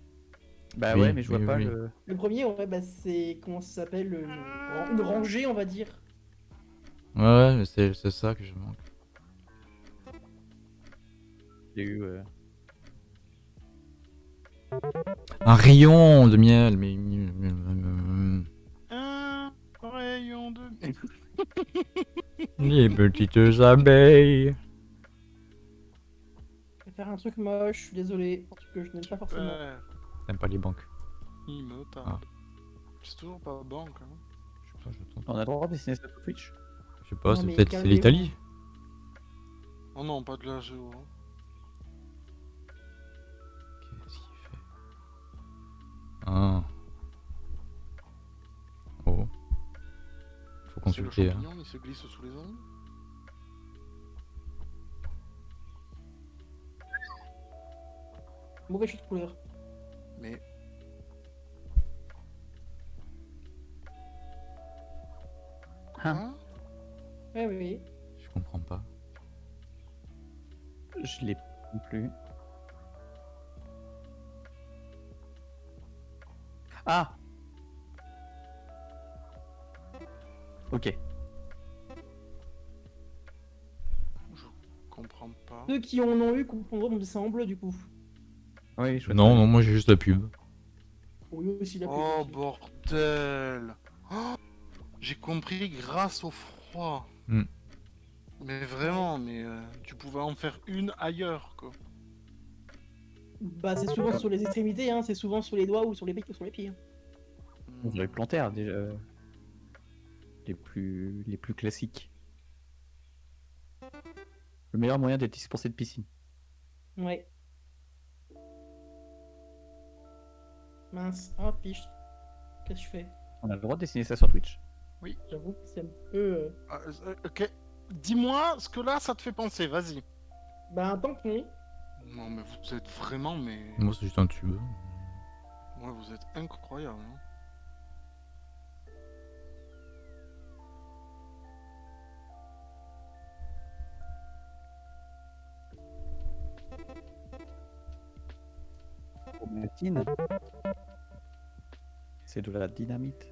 Bah Oui, ouais, mais je vois oui, pas oui. le. Le premier, ouais, bah, c'est comment ça s'appelle une... ran- une rangée, on va dire. Ouais, ouais, mais c'est c'est ça que je manque. J'ai eu. euh, Un rayon de miel, mais. Un rayon de. Les petites abeilles. Je vais faire un truc moche, je suis désolé. Un truc que je n'aime pas forcément. Super. T'aimes pas les banques Il me tarde. Ah. C'est toujours pas banque. Hein. Je sais pas, je. On a le droit de dessiner ça sur Twitch Je sais pas, c'est mais peut-être c'est calmez-vous. l'Italie. Oh non, pas de la géo. hein. Qu'est-ce qu'il fait? Ah. Oh. Faut C'est le consulter. hein. champignon, il se glisse sous les ongles. Mauvais choix de couleur. Mais. Hein Hein Ouais, oui, oui. Je comprends pas. Je l'ai plus. Ah Ok. Je comprends pas. Ceux qui en ont eu comprendront en bleu, du coup. Oui, je vois Non, non, moi j'ai juste la pub. Oui, aussi la Oh pub, aussi. bordel Oh, J'ai compris grâce au froid. Hmm. Mais vraiment, mais euh, tu pouvais en faire une ailleurs quoi. Bah, c'est souvent sur les extrémités, hein. C'est souvent sur les doigts ou sur les pieds ou sur les pieds. hein. Hmm. On dirait plantaire déjà. euh, Les plus, les plus classiques. Le meilleur moyen d'être dispensé de piscine. Ouais. Mince. Ah, fiche. Qu'est-ce que je fais? On a le droit de dessiner ça sur Twitch J'avoue que c'est un peu... euh, Ah, euh, ok. Dis-moi ce que là ça te fait penser, vas-y. Bah, tant pis. Non mais vous êtes vraiment mais. Moi c'est juste un tube. Ouais, vous êtes incroyable. hein. C'est de la dynamite.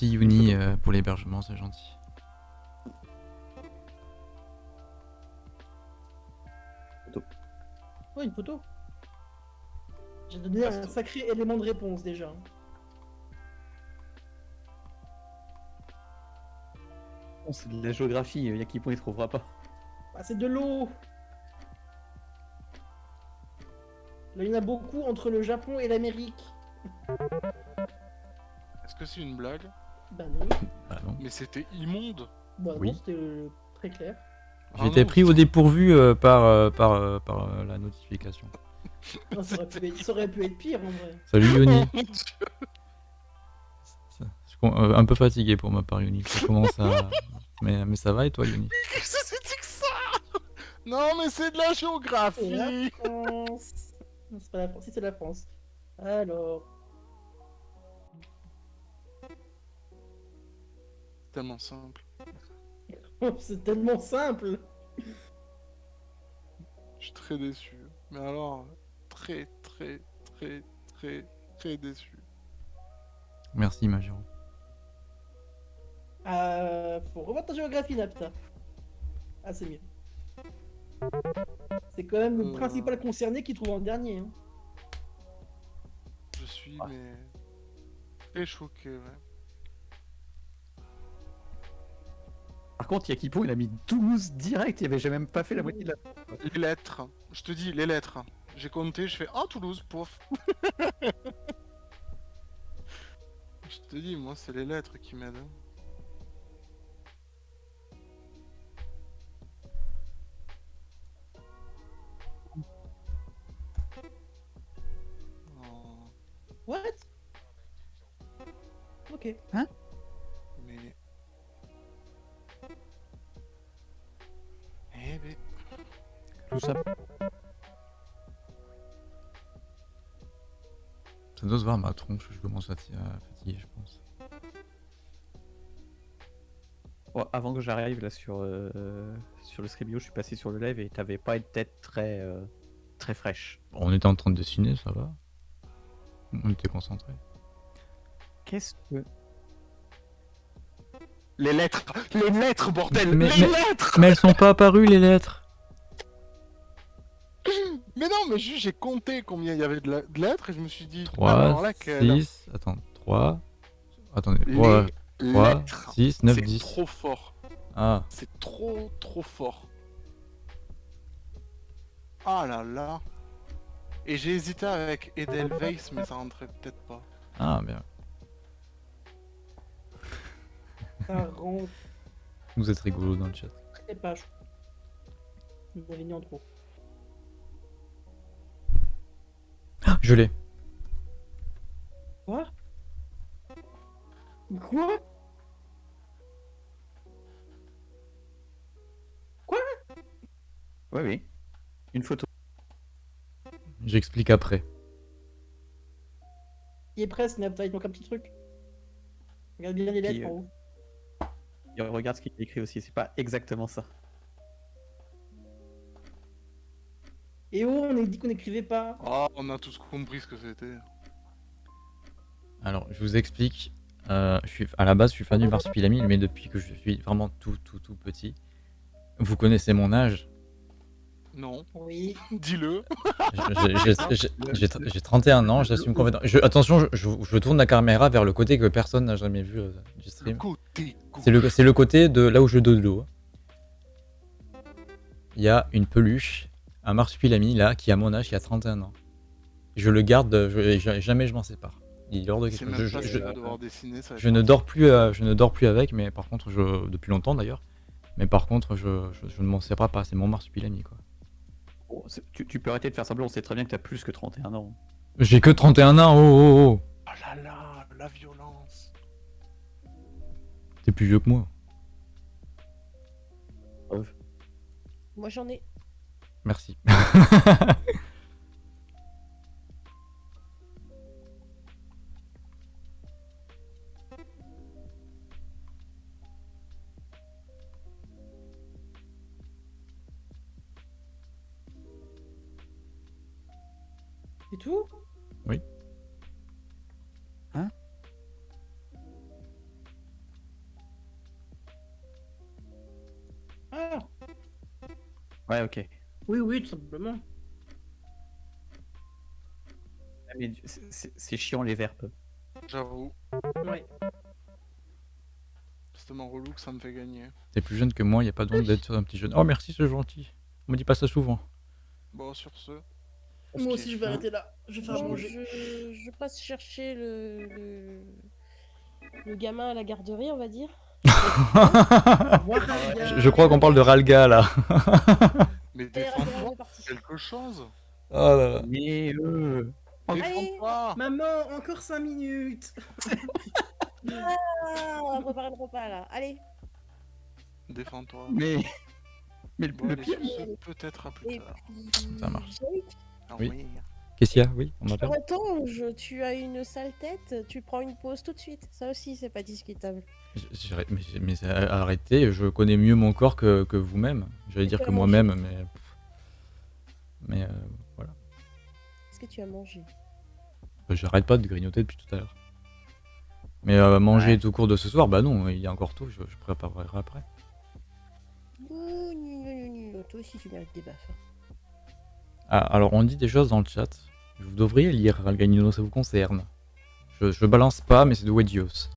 Merci Yuni euh, pour l'hébergement, c'est gentil. Ouais, une photo. J'ai donné un sacré élément de réponse, déjà. Bon, c'est de la géographie, Yakipon il trouvera pas. Bah, c'est de l'eau Là, il y en a beaucoup entre le Japon et l'Amérique. Est-ce que c'est une blague? Bah non. Bah non. Mais c'était immonde. Bah Oui. non, c'était le Très clair. Ah non, pris au dépourvu euh, par, euh, par, euh, par euh, la notification. Non, ça, aurait pu être, ça aurait pu être pire en vrai. Salut Yoni. Je euh, un peu fatigué pour ma part Yoni. Ça commence à... mais, mais ça va et toi Yoni? Qu'est-ce que c'était que ça? Non, mais c'est de la C'est géographie. la France. Non, c'est pas la France. Si, c'est la France. Alors. Tellement simple. c'est tellement simple. Je suis très déçu. Mais alors, très, très, très, très, très déçu. Merci Majiro. Euh, faut revoir ta géographie, Napta. Ah, c'est mieux. C'est quand même le Euh. principal concerné qui trouve en dernier. hein. Je suis, Ah. mais. Très choqué, ouais. Par contre, Yakipo, il a mis Toulouse direct, il avait jamais même pas fait la moitié de la. Les lettres. Je te dis, les lettres. J'ai compté, je fais Ah, Toulouse, pouf. je te dis, moi, c'est les lettres qui m'aident. hein. Oh, What? Ok. mais. Tout ça. Ça doit se voir ma tronche, je commence à, fatiguer je pense. Bon, avant que j'arrive là sur, euh, sur le Scribio, je suis passé sur le live et t'avais pas une tête très, euh, très fraîche. On était en train de dessiner, ça va? On était concentrés. Qu'est-ce que. Les lettres Les lettres, bordel Mais- Les mais- lettres Mais elles sont pas apparues les lettres Mais non, mais j'ai compté combien il y avait de, la- de lettres et je me suis dit. 3, alors laquelle 6, attends, 3, attendez, Les 3, 3, lettres 6, 9, C'est 10. trop fort. Ah, C'est trop, trop fort. Ah là là. Et j'ai hésité avec Edelweiss, mais ça rentrait peut-être pas. ah, bien. Ça rend Vous êtes rigolo dans le chat. très page. Vous avez mis en trop. Ah, je l'ai. Quoi? Quoi? Ouais, oui. Une photo. J'explique après. Il est presque, Napta, il manque un petit truc. Regarde bien les lettres en euh, haut. Regarde ce qu'il écrit aussi, c'est pas exactement ça. Et oh, on a dit qu'on n'écrivait pas. Ah, on a tous compris ce que c'était. Alors, je vous explique. Euh, je suis, à la base, je suis fan du marsupilami, mais depuis que je suis vraiment tout, tout, tout petit. Vous connaissez mon âge. Non, Oui. dis-le. J'ai- j'ai- j'ai- J'ai j'ai 31 ans, j'assume complètement. Je- attention, je, je- je tourne la caméra vers le côté que personne n'a jamais vu euh, du Le stream. côté. C'est le, c'est le côté de là où je dodo. Il y a une peluche, un marsupilami là, qui a mon âge, qui a 31 ans. Je le garde, jamais je m'en sépare. Il est hors de question. Je, dessiner, ça ne dors plus, euh, je ne dors plus avec, mais par contre, je, depuis longtemps d'ailleurs. Mais par contre, je, je- je ne m'en sépare pas. C'est mon marsupilami quoi. Bon, c'est- tu, tu peux arrêter de faire semblant, on sait très bien que t'as plus que 31 ans. J'ai que 31 ans. Oh oh oh. Oh là là, la violence. T'es plus vieux que moi. Moi j'en ai. Merci. C'est tout? Oui. Hein? Ah Ouais, ok. Oui, oui, tout simplement. Ah, mais c'est- chiant les verbes. J'avoue. Ouais. C'est tellement relou que ça me fait gagner. T'es plus jeune que moi, y a pas besoin d'être un petit jeune. Oh merci, c'est gentil. On me dit pas ça souvent. Bon, sur ce. Moi aussi, je vais arrêter là. Je vais faire à Bon, manger. je, je passe chercher le, le, le gamin à la garderie, on va dire. Je, je crois qu'on parle de Ralga là. Mais défends-toi quelque chose. Oh là là. Mais euh. Maman, encore 5 minutes Ah, on va préparer le repas là. Allez. Défends-toi. mais mais le, Bon, le pire, peut-être à plus tard. puis... Ça marche. Oui. Qu'est-ce qu'il y a? Oui, on m'appelle Attends, je- tu as une sale tête, tu prends une pause tout de suite. Ça aussi, c'est pas discutable. J- j'irai- Mais, mais c'est- arrêtez, je connais mieux mon corps que, que vous-même. J'allais dire que Comment moi-même, mais. Mais euh, voilà. Est-ce que tu as mangé? Bah, J'arrête pas de grignoter depuis tout à l'heure. Mais euh, manger Ouais. tout court de ce soir, bah non, il y a encore tôt, je, je préparerai après. Ouh. Toi aussi, tu mérites des baffes. Ah, alors on dit des choses dans le chat. Vous devriez lire Ralganino, ça vous concerne. Je, je balance pas, mais c'est de Wedios.